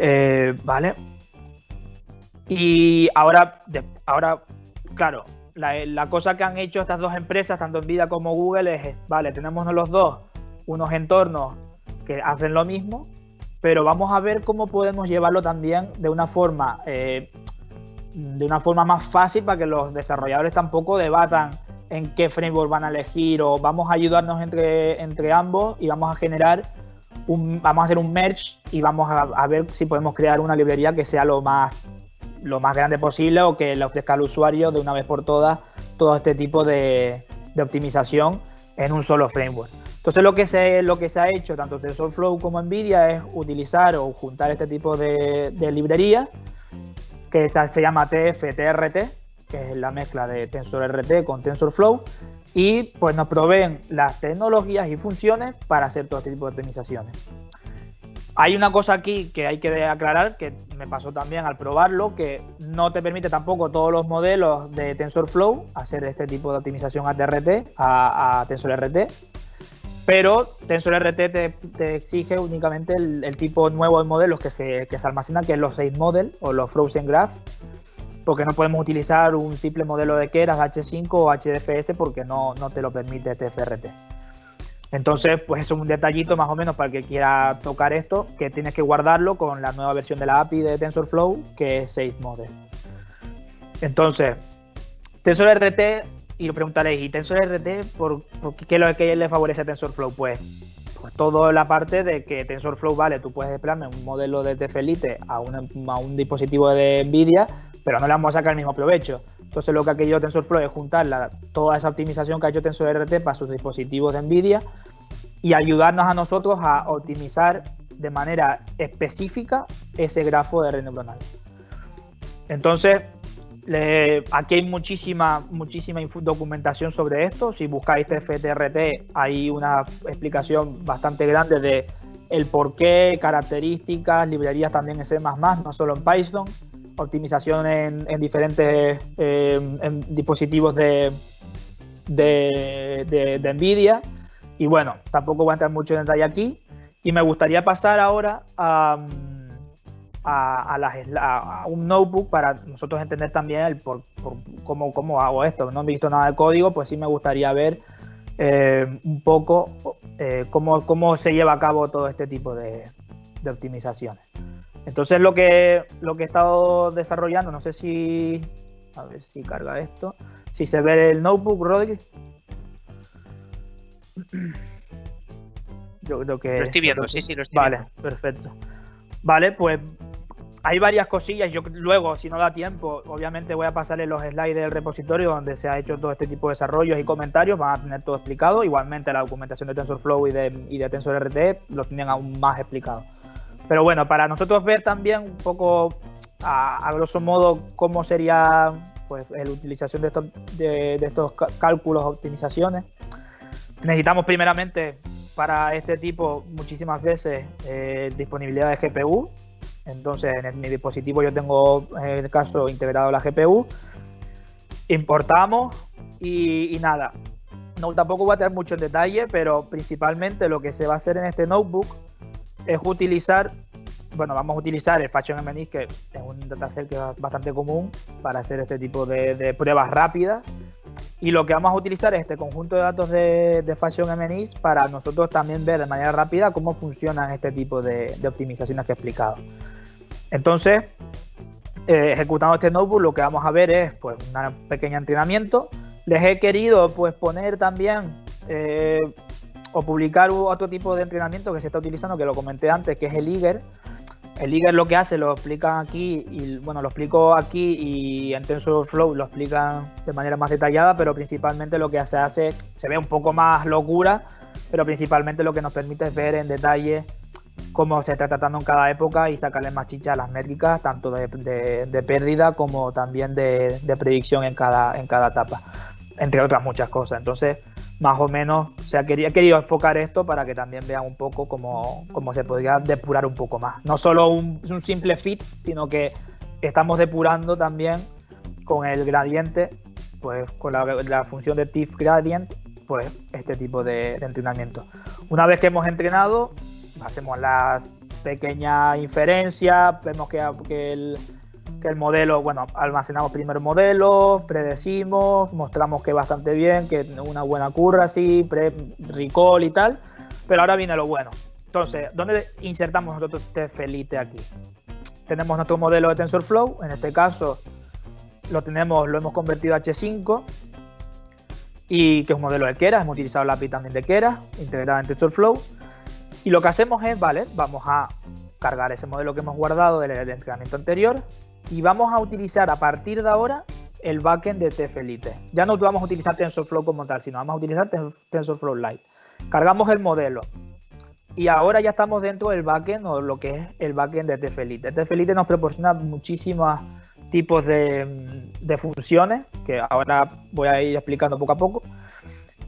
Eh, vale. Y ahora, ahora claro, la, cosa que han hecho estas dos empresas, tanto Nvidia como Google, es, vale, tenemos los dos unos entornos que hacen lo mismo, pero vamos a ver cómo podemos llevarlo también de una forma eh, de una forma más fácil para que los desarrolladores tampoco debatan en qué framework van a elegir o vamos a ayudarnos entre, entre ambos y vamos a generar vamos a hacer un merge y vamos a, ver si podemos crear una librería que sea lo más lo más grande posible o que le ofrezca al usuario de una vez por todas todo este tipo de, optimización en un solo framework. Entonces lo que se, lo que se ha hecho tanto TensorFlow como NVIDIA es utilizar o juntar este tipo de, de librerías que se llama TF-TRT, que es la mezcla de TensorRT con TensorFlow, y pues nos proveen las tecnologías y funciones para hacer todo este tipo de optimizaciones. Hay una cosa aquí que hay que aclarar, que me pasó también al probarlo, que no te permite tampoco todos los modelos de TensorFlow hacer este tipo de optimización a TRT, a, TensorRT, pero TensorRT te, te exige únicamente el, tipo nuevo de modelos que se, que se almacenan, que es los 6 model o los Frozen Graph, porque no podemos utilizar un simple modelo de Keras H5 o HDFS porque no, no te lo permite TFRT. Entonces, pues es un detallito más o menos para el que quiera tocar esto, que tienes que guardarlo con la nueva versión de la API de TensorFlow, que es 6 model. Entonces, TensorRT y lo preguntaréis, ¿y TensorRT por, qué es lo que le favorece a TensorFlow? Pues, pues toda la parte de que TensorFlow, vale, tú puedes desplegarme un modelo de TFLite a, a un dispositivo de NVIDIA, pero no le vamos a sacar el mismo provecho. Entonces lo que ha querido TensorFlow es juntar toda esa optimización que ha hecho TensorRT para sus dispositivos de NVIDIA y ayudarnos a nosotros a optimizar de manera específica ese grafo de red neuronal. Entonces, aquí hay muchísima, muchísima documentación sobre esto. Si buscáis TFTRT, hay una explicación bastante grande de el porqué, características, librerías también en C++, no solo en Python, optimización en, diferentes eh, dispositivos de, de, de NVIDIA. Y bueno, tampoco voy a entrar mucho en detalle aquí. Y me gustaría pasar ahora a a, un notebook para nosotros entender también el por, cómo, cómo, hago esto. No he visto nada de código, pues sí me gustaría ver eh, un poco eh, cómo, cómo, se lleva a cabo todo este tipo de, optimizaciones. Entonces lo que, lo que he estado desarrollando, no sé si... A ver si carga esto. Si se ve el notebook, Rodri. Yo creo que... Lo estoy viendo, sí, sí, lo estoy vale, perfecto. Vale, pues hay varias cosillas. Yo luego, si no da tiempo, obviamente voy a pasarle los slides del repositorio donde se ha hecho todo este tipo de desarrollos y comentarios. Van a tener todo explicado. Igualmente la documentación de TensorFlow y de, y de TensorRT lo tienen aún más explicado. Pero bueno, para nosotros ver también un poco a, grosso modo cómo sería pues la utilización de estos, de, estos cálculos, optimizaciones. Necesitamos primeramente para este tipo muchísimas veces eh, disponibilidad de GPU, entonces, en mi dispositivo yo tengo, en el caso, integrado la GPU. Importamos y, nada. No, tampoco voy a tener mucho en detalle, pero principalmente lo que se va a hacer en este notebook es utilizar, bueno, vamos a utilizar el Fashion MNIS, que es un dataset que es bastante común para hacer este tipo de, pruebas rápidas. Y lo que vamos a utilizar es este conjunto de datos de, Fashion MNIS para nosotros también ver de manera rápida cómo funcionan este tipo de, de optimizaciones que he explicado. Entonces, eh, ejecutando este notebook, lo que vamos a ver es pues, un pequeño entrenamiento. Les he querido pues, poner también eh, o publicar otro tipo de entrenamiento que se está utilizando, que lo comenté antes, que es el IGER. El IGER lo que hace, lo explican aquí, y bueno, lo explico aquí y en TensorFlow lo explican de manera más detallada, pero principalmente lo que se hace, se ve un poco más locura, pero principalmente lo que nos permite es ver en detalle cómo se está tratando en cada época y sacarle más chicha a las métricas, tanto de, pérdida como también de, predicción en cada, en cada etapa, entre otras muchas cosas. Entonces, más o menos, o sea, quería, querido enfocar esto para que también vean un poco cómo, se podría depurar un poco más. No solo un, un simple fit, sino que estamos depurando también con el gradiente, pues con la, función de TIFF gradient, pues este tipo de, entrenamiento. Una vez que hemos entrenado, hacemos las pequeñas inferencias, vemos que, el, que el modelo, bueno, almacenamos primero el modelo, predecimos, mostramos que bastante bien, que una buena curva así, pre recall y tal, pero ahora viene lo bueno. Entonces, ¿dónde insertamos nosotros este Felite aquí? Tenemos nuestro modelo de TensorFlow, en este caso lo tenemos, lo hemos convertido a H5 y que es un modelo de Keras, hemos utilizado la API también de Keras, integrada en TensorFlow. Y lo que hacemos es, vale, vamos a cargar ese modelo que hemos guardado del, entrenamiento anterior y vamos a utilizar a partir de ahora el backend de TFLite. Ya no vamos a utilizar TensorFlow como tal, sino vamos a utilizar TensorFlow Lite. Cargamos el modelo y ahora ya estamos dentro del backend o lo que es el backend de TFLite. TFLite nos proporciona muchísimas tipos de, funciones que ahora voy a ir explicando poco a poco.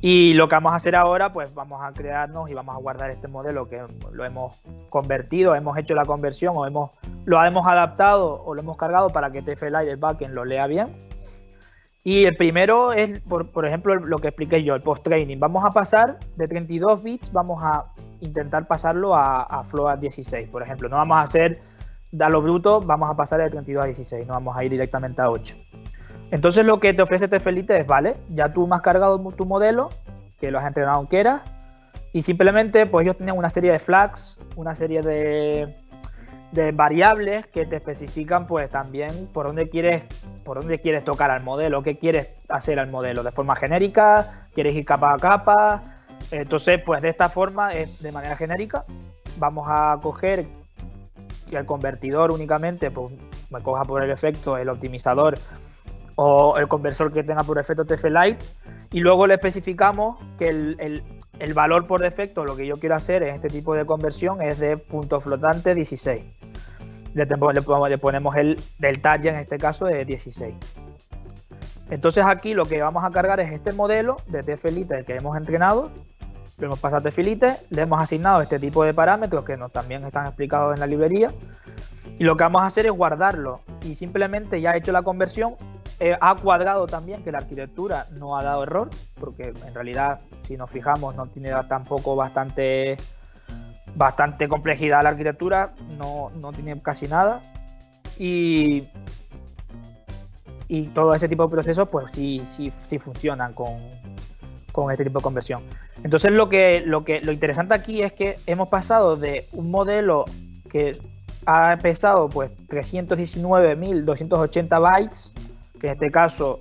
Y lo que vamos a hacer ahora, pues vamos a crearnos y vamos a guardar este modelo que lo hemos convertido, hemos hecho la conversión o hemos, lo hemos adaptado o lo hemos cargado para que TFLite, el backend, lo lea bien. Y el primero es, por, ejemplo, lo que expliqué yo, el post-training. Vamos a pasar de 32 bits, vamos a intentar pasarlo a, a float 16, por ejemplo. No vamos a hacer da lo bruto, vamos a pasar de 32 a 16, no vamos a ir directamente a 8. Entonces lo que te ofrece Tefelite es, vale, ya tú has cargado tu modelo, que lo has entrenado en Keras, y simplemente pues ellos tienen una serie de flags, una serie de, variables que te especifican pues también por dónde quieres por dónde quieres tocar al modelo, qué quieres hacer al modelo, de forma genérica, quieres ir capa a capa. Entonces, pues de esta forma, de manera genérica, vamos a coger que el convertidor únicamente pues, me coja por el efecto el optimizador o el conversor que tenga por efecto TF-Lite y luego le especificamos que el, el, valor por defecto, lo que yo quiero hacer en este tipo de conversión es de punto flotante 16. Le, le, ponemos el del ya en este caso de 16. Entonces aquí lo que vamos a cargar es este modelo de TF-Lite que hemos entrenado le hemos pasado a filite, le hemos asignado este tipo de parámetros que nos también están explicados en la librería y lo que vamos a hacer es guardarlo y simplemente ya he hecho la conversión, ha cuadrado también que la arquitectura no ha dado error porque en realidad si nos fijamos no tiene tampoco bastante bastante complejidad la arquitectura, no, no tiene casi nada y y todo ese tipo de procesos pues sí, sí, sí funcionan con, con este tipo de conversión. Entonces lo que, lo que lo interesante aquí es que hemos pasado de un modelo que ha pesado pues 319.280 bytes, que en este caso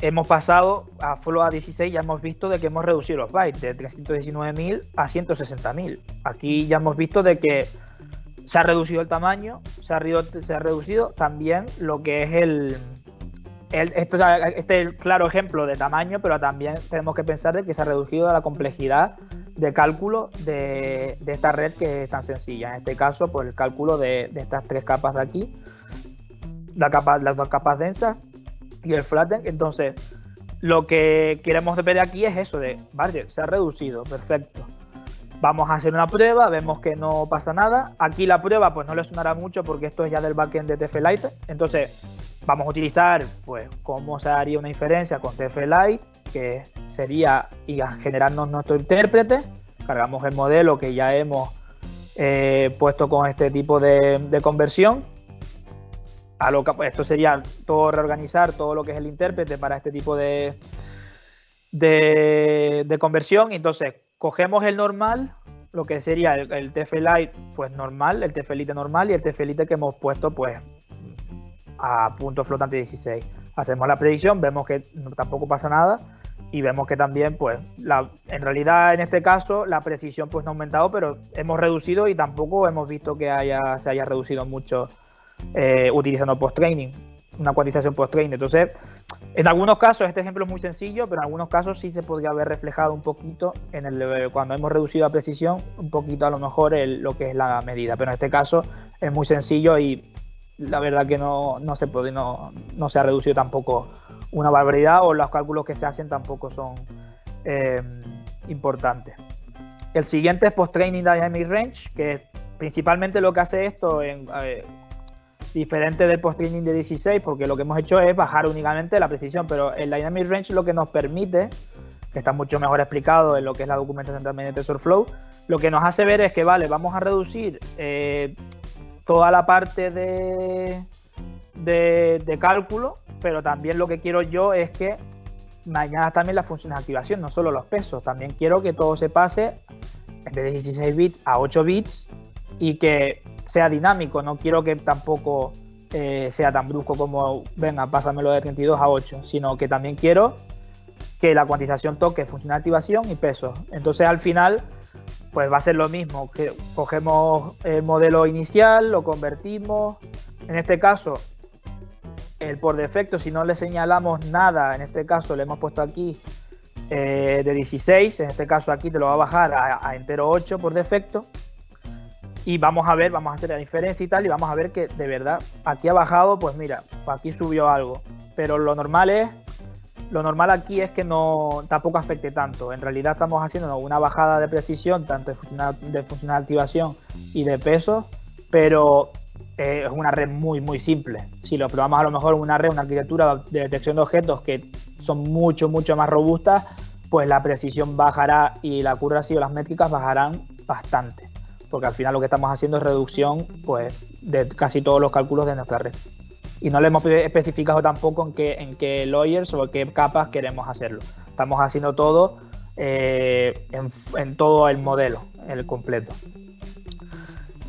hemos pasado a Flow a 16 ya hemos visto de que hemos reducido los bytes de 319.000 a 160.000. Aquí ya hemos visto de que se ha reducido el tamaño, se ha, reducido también lo que es el, esto este es el claro ejemplo de tamaño, pero también tenemos que pensar de que se ha reducido la complejidad de cálculo de, esta red que es tan sencilla. En este caso, pues el cálculo de, estas tres capas de aquí, la capa, las dos capas densas y el flatten. Entonces, lo que queremos ver aquí es eso de, vale, se ha reducido, perfecto. Vamos a hacer una prueba, vemos que no pasa nada. Aquí la prueba pues no le sonará mucho porque esto es ya del backend de TFLite. Entonces, vamos a utilizar, pues, cómo se haría una inferencia con TF-Lite, que sería y a generarnos nuestro intérprete. Cargamos el modelo que ya hemos eh, puesto con este tipo de, conversión. A lo que, pues, esto sería todo reorganizar todo lo que es el intérprete para este tipo de, de, conversión. Entonces, cogemos el normal, lo que sería el, el TF-Lite pues normal, el TF-Lite normal y el TF-Lite que hemos puesto pues a punto flotante 16. Hacemos la predicción, vemos que tampoco pasa nada y vemos que también, pues, la, en realidad en este caso la precisión pues no ha aumentado, pero hemos reducido y tampoco hemos visto que haya, se haya reducido mucho eh, utilizando post-training, una cuantización post-training. Entonces, en algunos casos este ejemplo es muy sencillo, pero en algunos casos sí se podría haber reflejado un poquito en el cuando hemos reducido la precisión, un poquito a lo mejor lo que es la medida, pero en este caso es muy sencillo y la verdad que no, se puede, no, no, se ha reducido tampoco una barbaridad o los cálculos que se hacen tampoco son eh, importantes. El siguiente es Post Training Dynamic Range, que principalmente lo que hace esto en, diferente del post-training de 16, porque lo que hemos hecho es bajar únicamente la precisión, pero el Dynamic Range lo que nos permite, que está mucho mejor explicado en lo que es la documentación también de TensorFlow, lo que nos hace ver es que, vale, vamos a reducir eh, toda la parte de, de, cálculo, pero también lo que quiero yo es que mañana también las funciones de activación, no solo los pesos, también quiero que todo se pase en vez de 16 bits a 8 bits y que sea dinámico, no quiero que tampoco eh, sea tan brusco como, venga, pásamelo de 32 a 8, sino que también quiero que la cuantización toque función de activación y peso. Entonces al final, pues va a ser lo mismo, que cogemos el modelo inicial, lo convertimos, en este caso, el por defecto, si no le señalamos nada, en este caso le hemos puesto aquí eh, de 16, en este caso aquí te lo va a bajar a entero 8 por defecto, y vamos a ver, vamos a hacer la diferencia y tal, y vamos a ver que de verdad aquí ha bajado, pues mira, aquí subió algo. Pero lo normal es, lo normal aquí es que no tampoco afecte tanto. En realidad estamos haciendo una bajada de precisión, tanto de funcional, de activación y de peso, pero eh, es una red muy, muy simple. Si lo probamos a lo mejor una red, una arquitectura de detección de objetos que son mucho, mucho más robustas, pues la precisión bajará y la accuracy o las métricas bajarán bastante porque al final lo que estamos haciendo es reducción pues, de casi todos los cálculos de nuestra red. Y no le hemos especificado tampoco en qué, en qué lawyers o en qué capas queremos hacerlo. Estamos haciendo todo eh, en, todo el modelo, el completo.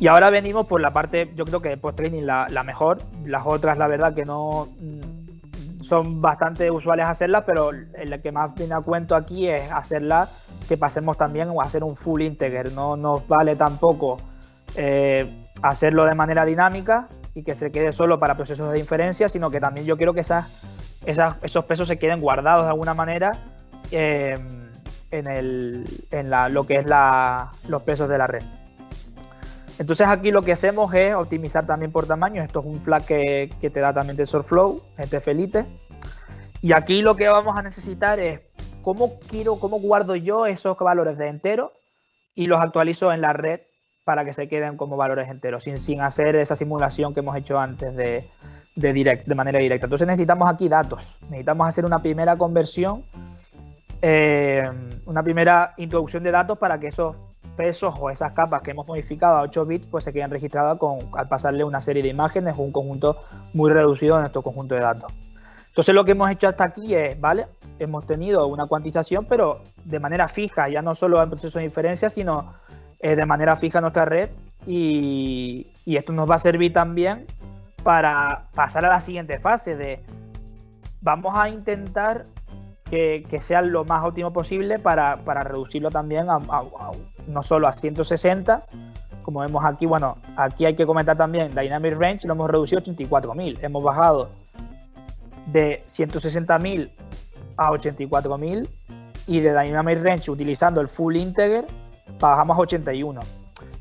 Y ahora venimos por la parte, yo creo que post-training la, la mejor. Las otras, la verdad, que no son bastante usuales hacerlas, pero el que más viene a cuento aquí es hacerla que pasemos también a hacer un full integer. No nos vale tampoco eh, hacerlo de manera dinámica y que se quede solo para procesos de inferencia, sino que también yo quiero que esas, esos pesos se queden guardados de alguna manera eh, en, el, en la, lo que es la, los pesos de la red. Entonces aquí lo que hacemos es optimizar también por tamaño. Esto es un flag que, te da también TensorFlow, este Felite. Y aquí lo que vamos a necesitar es cómo quiero, cómo guardo yo esos valores de entero y los actualizo en la red para que se queden como valores enteros, sin, sin hacer esa simulación que hemos hecho antes de, direct, de manera directa. Entonces necesitamos aquí datos. Necesitamos hacer una primera conversión, eh, una primera introducción de datos para que esos pesos o esas capas que hemos modificado a 8 bits pues se queden registradas con, al pasarle una serie de imágenes o un conjunto muy reducido en nuestro conjunto de datos. Entonces lo que hemos hecho hasta aquí es, ¿vale? Hemos tenido una cuantización, pero de manera fija, ya no solo en proceso de inferencia, sino eh, de manera fija en nuestra red. Y, esto nos va a servir también para pasar a la siguiente fase de vamos a intentar que, sea lo más óptimo posible para, reducirlo también a, no solo a 160, como vemos aquí, bueno, aquí hay que comentar también Dynamic Range, lo hemos reducido a 84.000, hemos bajado de 160.000 a 84.000 y de Dynamic Range utilizando el Full Integer bajamos a 81.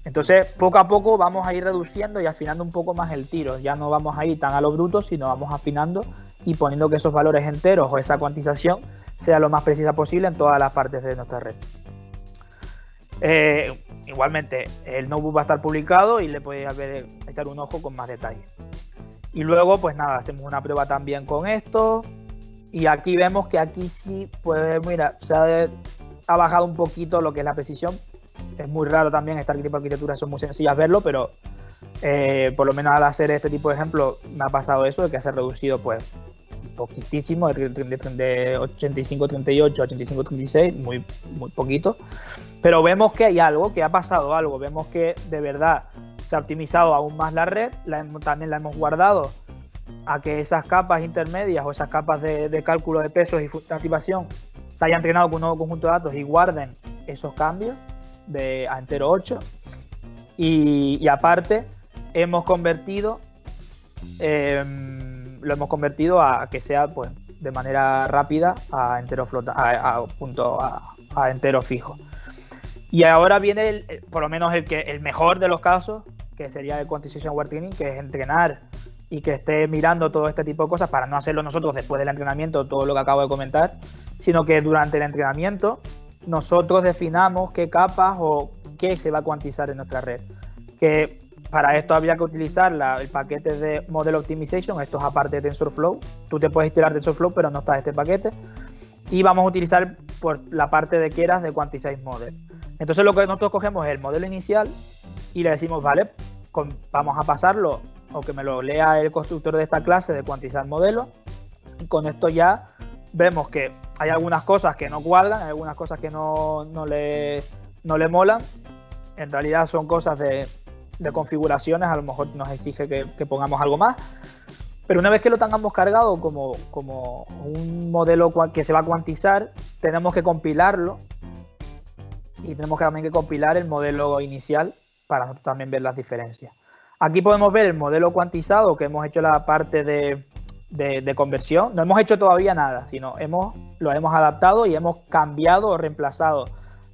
Entonces, poco a poco vamos a ir reduciendo y afinando un poco más el tiro. Ya no vamos a ir tan a lo bruto, sino vamos afinando y poniendo que esos valores enteros o esa cuantización sea lo más precisa posible en todas las partes de nuestra red. Eh, igualmente, el notebook va a estar publicado y le podéis echar un ojo con más detalle. Y luego, pues nada, hacemos una prueba también con esto. Y aquí vemos que aquí sí, pues mira, se ha, bajado un poquito lo que es la precisión. Es muy raro también, este tipo de arquitecturas son muy sencillas verlo, pero eh, por lo menos al hacer este tipo de ejemplo me ha pasado eso, de que se ha reducido pues poquitísimo, de, de 85-38 a 85-36, muy, muy poquito. Pero vemos que hay algo, que ha pasado algo, vemos que de verdad se ha optimizado aún más la red, también la hemos guardado a que esas capas intermedias o esas capas de, cálculo de pesos y activación se hayan entrenado con un nuevo conjunto de datos y guarden esos cambios de a entero 8. Y, aparte, hemos convertido em, lo hemos convertido a, que sea pues de manera rápida a entero flota, a, punto a, entero fijo. Y ahora viene por lo menos el que el mejor de los casos, que sería el Quantization Aware Training, que es entrenar y que esté mirando todo este tipo de cosas para no hacerlo nosotros después del entrenamiento, todo lo que acabo de comentar, sino que durante el entrenamiento nosotros definamos qué capas o qué se va a cuantizar en nuestra red. Que para esto había que utilizar el paquete de Model Optimization, esto es aparte de TensorFlow. Tú te puedes instalar TensorFlow, pero no está este paquete. Y vamos a utilizar por la parte de quieras de Quantize Model. Entonces lo que nosotros cogemos es el modelo inicial y le decimos, vale, vamos a pasarlo o que me lo lea el constructor de esta clase de cuantizar modelo. Y con esto ya vemos que hay algunas cosas que no cuadran, hay algunas cosas que no, le, no le molan. En realidad son cosas de, configuraciones, a lo mejor nos exige que, pongamos algo más. Pero una vez que lo tengamos cargado como, como un modelo que se va a cuantizar, tenemos que compilarlo y tenemos que también que compilar el modelo inicial para también ver las diferencias. Aquí podemos ver el modelo cuantizado que hemos hecho la parte de, conversión. No hemos hecho todavía nada, sino hemos, lo hemos adaptado y hemos cambiado o reemplazado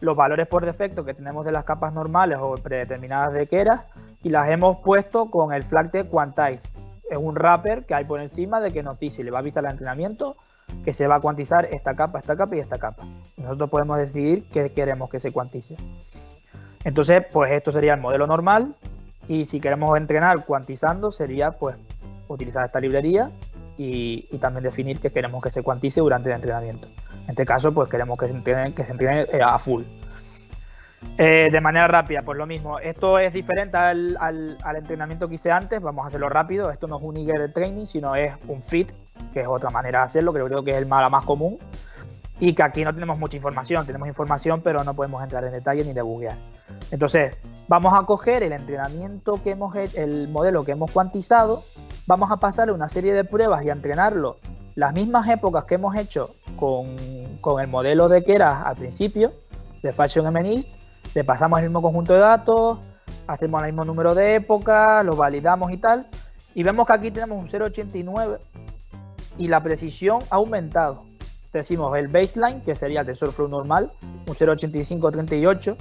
los valores por defecto que tenemos de las capas normales o predeterminadas de Keras y las hemos puesto con el flag de quantize. Es un wrapper que hay por encima de que nos dice, le va a avisar el entrenamiento que se va a cuantizar esta capa, esta capa y esta capa. Nosotros podemos decidir qué queremos que se cuantice. Entonces, pues esto sería el modelo normal y si queremos entrenar cuantizando sería pues utilizar esta librería y, también definir que queremos que se cuantice durante el entrenamiento. En este caso, pues queremos que se entrene, que se eh, a full. Eh, de manera rápida, pues lo mismo. Esto es diferente al, al, entrenamiento que hice antes. Vamos a hacerlo rápido. Esto no es un Eager Training, sino es un Fit, que es otra manera de hacerlo, que creo que es el más, más común. Y que aquí no tenemos mucha información. Tenemos información, pero no podemos entrar en detalle ni debuguear. Entonces, vamos a coger el entrenamiento que hemos hecho, el modelo que hemos cuantizado, vamos a pasarle una serie de pruebas y a entrenarlo las mismas épocas que hemos hecho con, el modelo de Keras al principio, de Fashion MNIST, le pasamos el mismo conjunto de datos, hacemos el mismo número de épocas, lo validamos y tal, y vemos que aquí tenemos un 0.89 y la precisión ha aumentado. Decimos el baseline, que sería el TensorFlow normal, un 0.8538,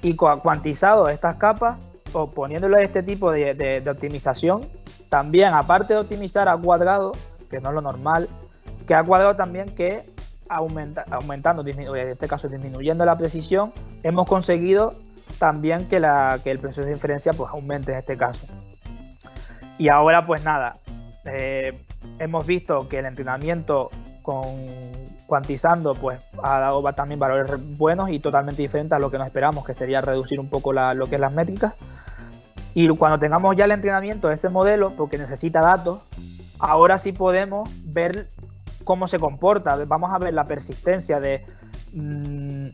y cuantizado estas capas o poniéndole este tipo de, optimización, también aparte de optimizar a cuadrado, que no es lo normal, que a cuadrado también que aumenta, aumentando, en este caso disminuyendo la precisión, hemos conseguido también que, la, que el proceso de inferencia pues, aumente en este caso. Y ahora pues nada, eh, hemos visto que el entrenamiento con cuantizando, pues ha dado también valores buenos y totalmente diferentes a lo que nos esperamos, que sería reducir un poco lo que es las métricas. Y cuando tengamos ya el entrenamiento de ese modelo, porque necesita datos, ahora sí podemos ver cómo se comporta. Vamos a ver la persistencia de mmm,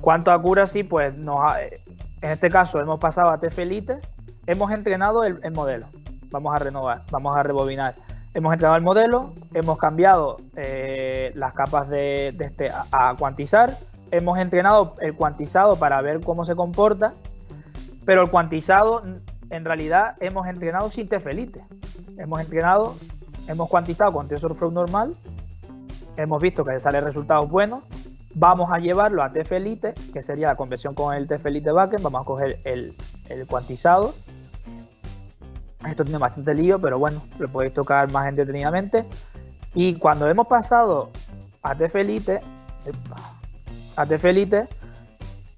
cuánto accuracy, pues en este caso hemos pasado a TFLite, hemos entrenado el, el modelo. Vamos a renovar, vamos a rebobinar hemos entrenado el modelo, hemos cambiado eh, las capas de, este a, cuantizar, hemos entrenado el cuantizado para ver cómo se comporta, pero el cuantizado en realidad hemos entrenado sin TFLite. Hemos entrenado, hemos cuantizado con TensorFlow normal, hemos visto que sale resultados buenos, vamos a llevarlo a TFLite, que sería la conversión con el TFLite backend, vamos a coger el, cuantizado esto tiene bastante lío, pero bueno, lo podéis tocar más entretenidamente. Y cuando hemos pasado a TFLite, a TFLite,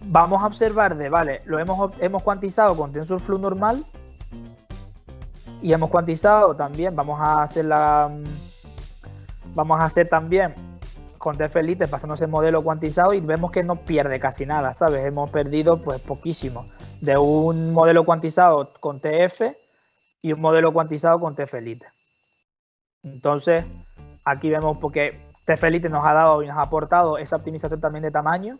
vamos a observar de, vale, lo hemos cuantizado con TensorFlow normal y hemos cuantizado también, vamos a hacer la, vamos a hacer también con TFLite pasándose el modelo cuantizado y vemos que no pierde casi nada, ¿sabes? Hemos perdido pues poquísimo. De un modelo cuantizado con TF y un modelo cuantizado con TFLite. Entonces, aquí vemos porque TFLite nos ha dado y nos ha aportado esa optimización también de tamaño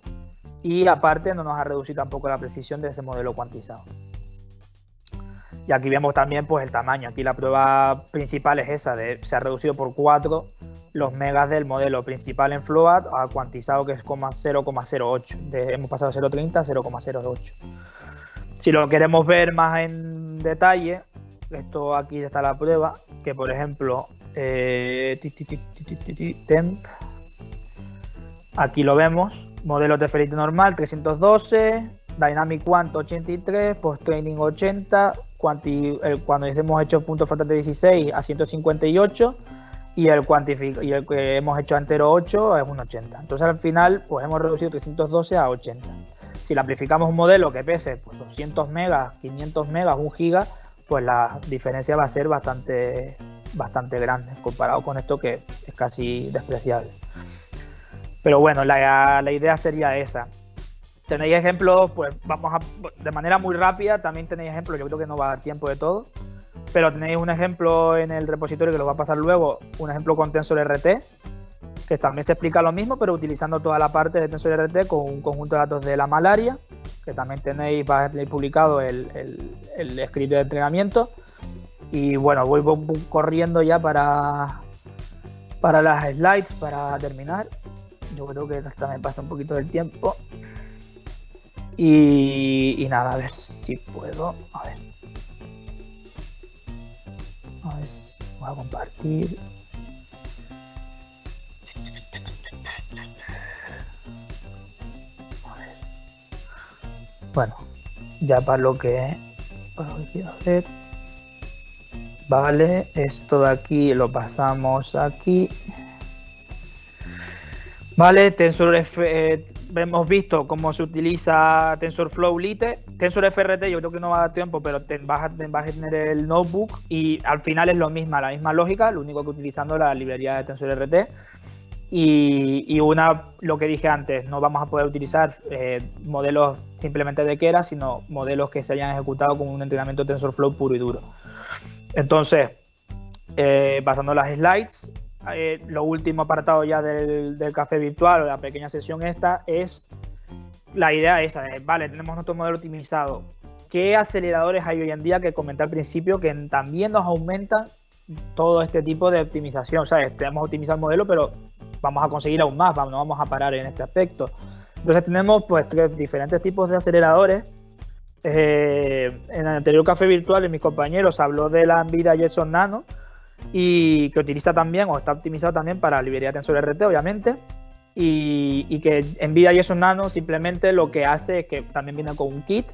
y aparte no nos ha reducido tampoco la precisión de ese modelo cuantizado. Y aquí vemos también pues el tamaño. Aquí la prueba principal es esa, de se ha reducido por 4 los megas del modelo principal en Float a cuantizado que es 0,08. Hemos pasado de 0,30 a 0,08. Si lo queremos ver más en detalle, esto aquí está la prueba, que por ejemplo, eh, temp, aquí lo vemos, modelo de Ferrite normal 312, Dynamic Quant 83, Post Training 80, cuando hemos hecho punto faltante 16 a 158 y el, y el que hemos hecho entero 8 es un 80. Entonces al final pues hemos reducido 312 a 80. Si le amplificamos un modelo que pese pues, 200 megas, 500 megas, 1 giga, pues la diferencia va a ser bastante, bastante grande comparado con esto que es casi despreciable. Pero bueno, la, la idea sería esa. Tenéis ejemplos, pues vamos a, de manera muy rápida, también tenéis ejemplos, yo creo que no va a dar tiempo de todo, pero tenéis un ejemplo en el repositorio que lo va a pasar luego, un ejemplo con TensorRT, que también se explica lo mismo, pero utilizando toda la parte de TensorRT con un conjunto de datos de la malaria, que también tenéis, va a publicado el, el, script de entrenamiento. Y bueno, voy corriendo ya para, para las slides, para terminar. Yo creo que me pasa un poquito del tiempo. Y, nada, a ver si puedo. A ver. Ver, voy a compartir. Bueno, ya para lo que, para lo que quiero hacer. Vale, esto de aquí lo pasamos aquí. Vale, TensorF, eh, hemos visto cómo se utiliza TensorFlow Lite. TensorFRT yo creo que no va a dar tiempo, pero te, vas, a, tener el notebook y al final es lo mismo, la misma lógica, lo único que utilizando la librería de TensorRT. Y, y, una, lo que dije antes, no vamos a poder utilizar eh, modelos simplemente de Keras, sino modelos que se hayan ejecutado con un entrenamiento TensorFlow puro y duro. Entonces, eh, pasando las slides, eh, lo último apartado ya del, café virtual o la pequeña sesión esta es la idea esa de, vale, tenemos nuestro modelo optimizado. ¿Qué aceleradores hay hoy en día que comenté al principio que también nos aumentan todo este tipo de optimización? ¿Sabes? Tenemos optimizado el modelo, pero vamos a conseguir aún más, no vamos a parar en este aspecto. Entonces tenemos pues tres diferentes tipos de aceleradores. Eh, en el anterior café virtual, mis compañeros habló de la Nvidia Jetson Nano y que utiliza también o está optimizado también para librería TensorRT, obviamente. Y, y, que Nvidia Jetson Nano simplemente lo que hace es que también viene con un kit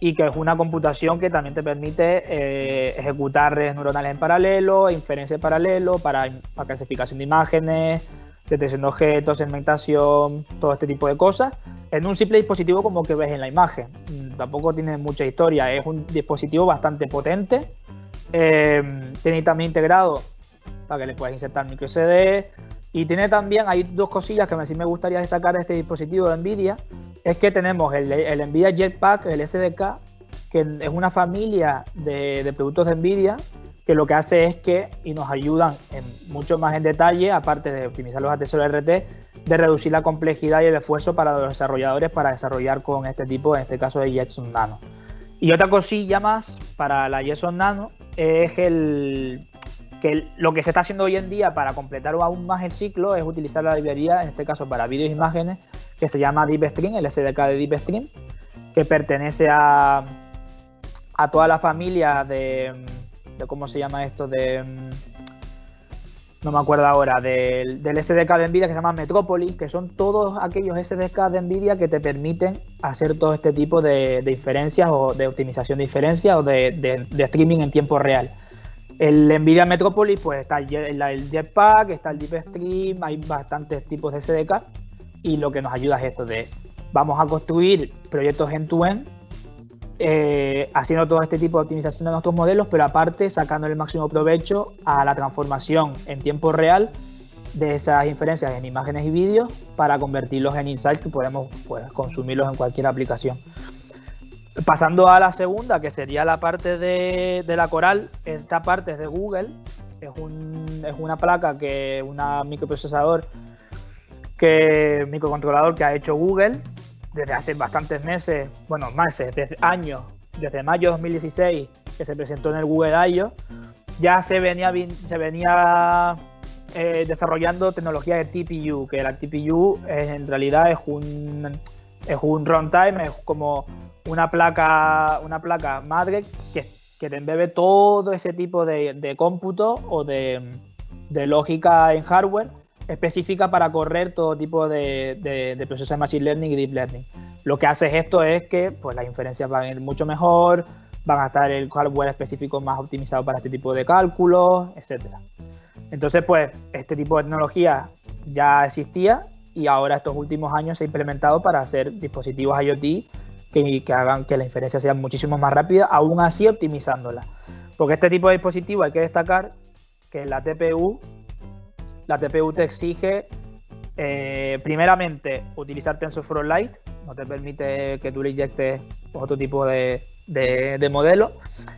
y que es una computación que también te permite eh, ejecutar redes neuronales en paralelo, inferencia en paralelo, para, para clasificación de imágenes, detección de objetos, segmentación, todo este tipo de cosas, en un simple dispositivo como que ves en la imagen. Mm, tampoco tiene mucha historia, es un dispositivo bastante potente. Eh, tiene también integrado para que le puedas insertar micro SD. Y tiene también, hay dos cosillas que sí me gustaría destacar de este dispositivo de NVIDIA. Es que tenemos el, el NVIDIA Jetpack, el SDK, que es una familia de, de productos de NVIDIA que lo que hace es que, y nos ayudan en mucho más en detalle, aparte de optimizar los accesorios RT, de reducir la complejidad y el esfuerzo para los desarrolladores para desarrollar con este tipo, en este caso de Jetson Nano. Y otra cosilla más para la Jetson Nano es el, que lo que se está haciendo hoy en día para completar aún más el ciclo es utilizar la librería, en este caso para vídeos e imágenes, que se llama DeepStream, el SDK de DeepStream, que pertenece a, a toda la familia de de cómo se llama esto de no me acuerdo ahora, del, del, SDK de NVIDIA que se llama Metropolis, que son todos aquellos SDK de NVIDIA que te permiten hacer todo este tipo de, de inferencias o de optimización de inferencias o de, streaming en tiempo real. El NVIDIA Metropolis, pues está el, Jetpack, está el DeepStream, hay bastantes tipos de SDK y lo que nos ayuda es esto de vamos a construir proyectos end-to-end eh, haciendo todo este tipo de optimización de nuestros modelos, pero aparte sacando el máximo provecho a la transformación en tiempo real de esas inferencias en imágenes y vídeos para convertirlos en insights que podemos pues, consumirlos en cualquier aplicación. Pasando a la segunda, que sería la parte de, la Coral, esta parte es de Google, es, un, es una placa que, una microprocesador que microcontrolador que ha hecho Google desde hace bastantes meses, bueno, meses, desde años, desde mayo de 2016, que se presentó en el Google I.O., ya se venía, se venía eh, desarrollando tecnología de TPU, que la TPU en realidad es un, es un runtime, es como una placa, una placa madre que, que te embebe todo ese tipo de, de cómputo o de, de lógica en hardware específica para correr todo tipo de, de, procesos de Machine Learning y Deep Learning. Lo que hace esto es que pues, las inferencias van a ir mucho mejor, van a estar el hardware específico más optimizado para este tipo de cálculos, etc. Entonces, pues, este tipo de tecnología ya existía y ahora estos últimos años se ha implementado para hacer dispositivos IoT que, que hagan que la inferencia sea muchísimo más rápida, aún así optimizándola. Porque este tipo de dispositivo hay que destacar que la TPU, la TPU te exige eh, primeramente utilizar TensorFlow Lite, no te permite que tú le inyectes otro tipo de, de, modelo.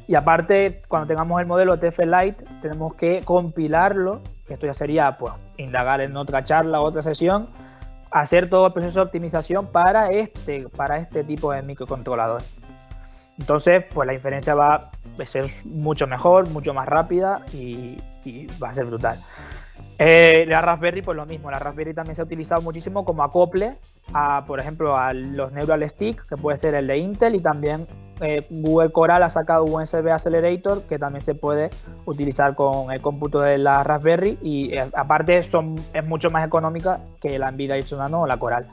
Y aparte, cuando tengamos el modelo TF Lite, tenemos que compilarlo, que esto ya sería pues indagar en otra charla, otra sesión, hacer todo el proceso de optimización para este, para este tipo de microcontrolador. Entonces, pues la inferencia va a ser mucho mejor, mucho más rápida y, va a ser brutal. Eh, la Raspberry, pues lo mismo. La Raspberry también se ha utilizado muchísimo como acople a, por ejemplo, a los Neural Stick, que puede ser el de Intel, y también eh, Google Coral ha sacado un USB Accelerator que también se puede utilizar con el cómputo de la Raspberry y eh, aparte son, es mucho más económica que la Nvidia Nano o la Coral.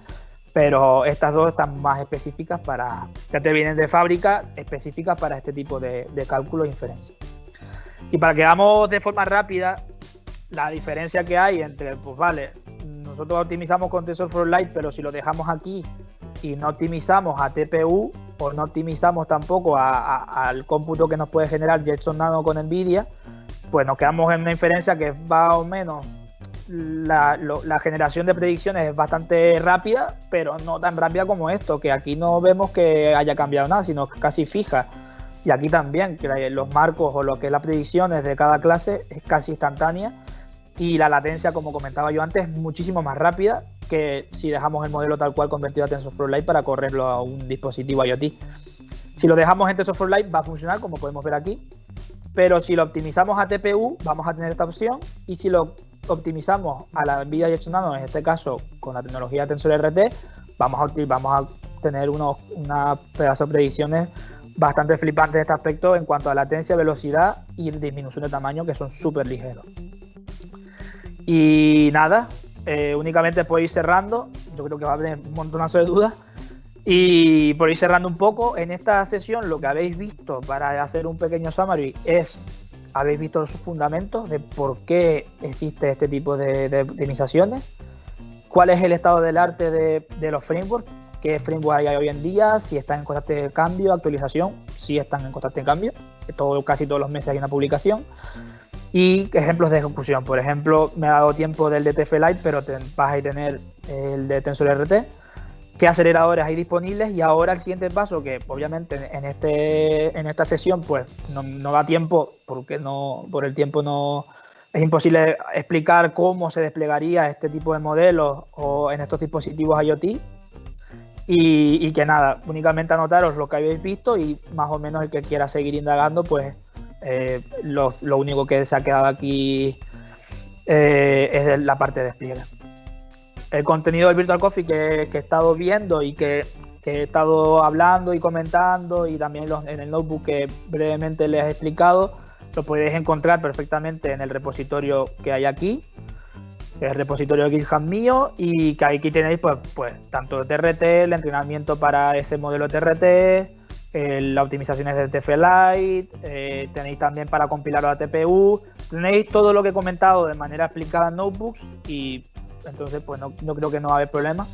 Pero estas dos están más específicas para, ya te vienen de fábrica, específicas para este tipo de, de cálculo e inferencia. Y para que veamos de forma rápida la diferencia que hay entre, pues vale, nosotros optimizamos con TensorFlow Lite, pero si lo dejamos aquí y no optimizamos a TPU o no optimizamos tampoco al cómputo que nos puede generar Jetson Nano con NVIDIA, pues nos quedamos en una inferencia que va o menos la, generación de predicciones es bastante rápida, pero no tan rápida como esto, que aquí no vemos que haya cambiado nada, sino casi fija. Y aquí también, que los marcos o lo que es las predicciones de cada clase es casi instantánea y la latencia, como comentaba yo antes, es muchísimo más rápida que si dejamos el modelo tal cual convertido a TensorFlow Lite para correrlo a un dispositivo IoT. Si lo dejamos en TensorFlow Lite va a funcionar como podemos ver aquí, pero si lo optimizamos a TPU vamos a tener esta opción y si lo optimizamos a la NVIDIA Jetson Nano, en este caso con la tecnología TensorRT, vamos a, vamos a tener unos, una pedazo de predicciones bastante flipantes de este aspecto en cuanto a latencia, velocidad y disminución de tamaño que son súper ligeros. Y nada, eh, únicamente por ir cerrando, yo creo que va a haber un montonazo de dudas. Y por ir cerrando un poco, en esta sesión lo que habéis visto para hacer un pequeño summary es, habéis visto los fundamentos de por qué existe este tipo de, optimizaciones, cuál es el estado del arte de, de los frameworks, qué frameworks hay hoy en día, si están en constante cambio, actualización, si están en constante cambio, todo, casi todos los meses hay una publicación y ejemplos de ejecución. Por ejemplo, me ha dado tiempo del DTF Lite, pero vas a tener el de TensorRT. ¿Qué aceleradores hay disponibles? Y ahora el siguiente paso, que obviamente en, este, en esta sesión pues no, da tiempo, porque no, por el tiempo no es imposible explicar cómo se desplegaría este tipo de modelos o en estos dispositivos IoT. Y, y que nada, únicamente anotaros lo que habéis visto y más o menos el que quiera seguir indagando, pues eh, lo, único que se ha quedado aquí eh, es la parte de despliegue. El contenido del Virtual Coffee que, he estado viendo y que, he estado hablando y comentando y también en el notebook que brevemente les he explicado, lo podéis encontrar perfectamente en el repositorio que hay aquí, el repositorio de GitHub mío y que aquí tenéis pues, pues tanto TRT, el entrenamiento para ese modelo TRT, las optimizaciones de TF Lite, eh, tenéis también para compilar a TPU, tenéis todo lo que he comentado de manera explicada en notebooks y entonces pues no, creo que no va a haber problema.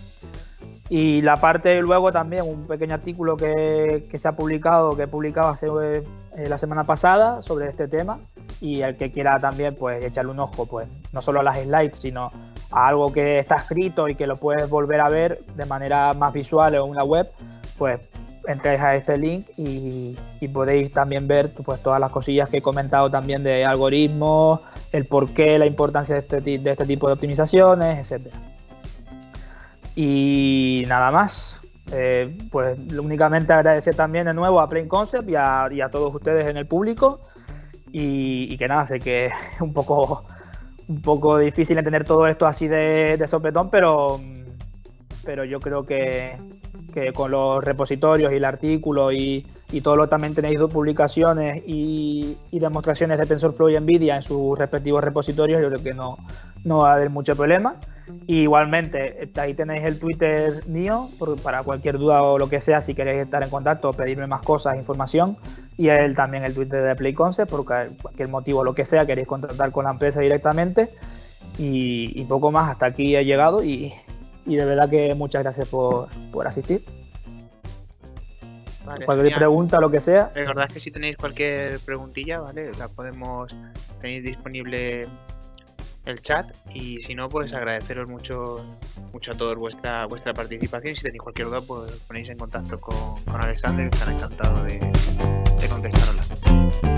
Y la parte luego también, un pequeño artículo que, se ha publicado, que he publicado hace eh, la semana pasada sobre este tema y el que quiera también pues echarle un ojo pues no solo a las slides sino a algo que está escrito y que lo puedes volver a ver de manera más visual en una web pues entréis a este link y, podéis también ver pues, todas las cosillas que he comentado también de algoritmos, el porqué, la importancia de este, de este tipo de optimizaciones, etc. Y nada más. Eh, pues únicamente agradecer también de nuevo a Plain Concept y a, todos ustedes en el público. Y, que nada, sé que es un poco, un poco difícil entender todo esto así de, de sopetón, pero, pero yo creo que, que con los repositorios y el artículo y, y todo lo también tenéis dos publicaciones y, demostraciones de TensorFlow y NVIDIA en sus respectivos repositorios, yo creo que no, no va a haber mucho problema. igualmente, ahí tenéis el Twitter mío para cualquier duda o lo que sea, si queréis estar en contacto, pedirme más cosas, información. Y él también el Twitter de Play Concept, por cualquier motivo o lo que sea, queréis contactar con la empresa directamente. Y, y poco más, hasta aquí he llegado y, y de verdad que muchas gracias por, asistir. cualquier pregunta, lo que sea. Recordad que si tenéis cualquier preguntilla, ¿vale? La podemos, tenéis disponible el chat y si no, pues agradeceros mucho mucho a todos vuestra vuestra participación si tenéis cualquier duda, pues ponéis en contacto con, con Alexander, que estará encantado de, de contestaros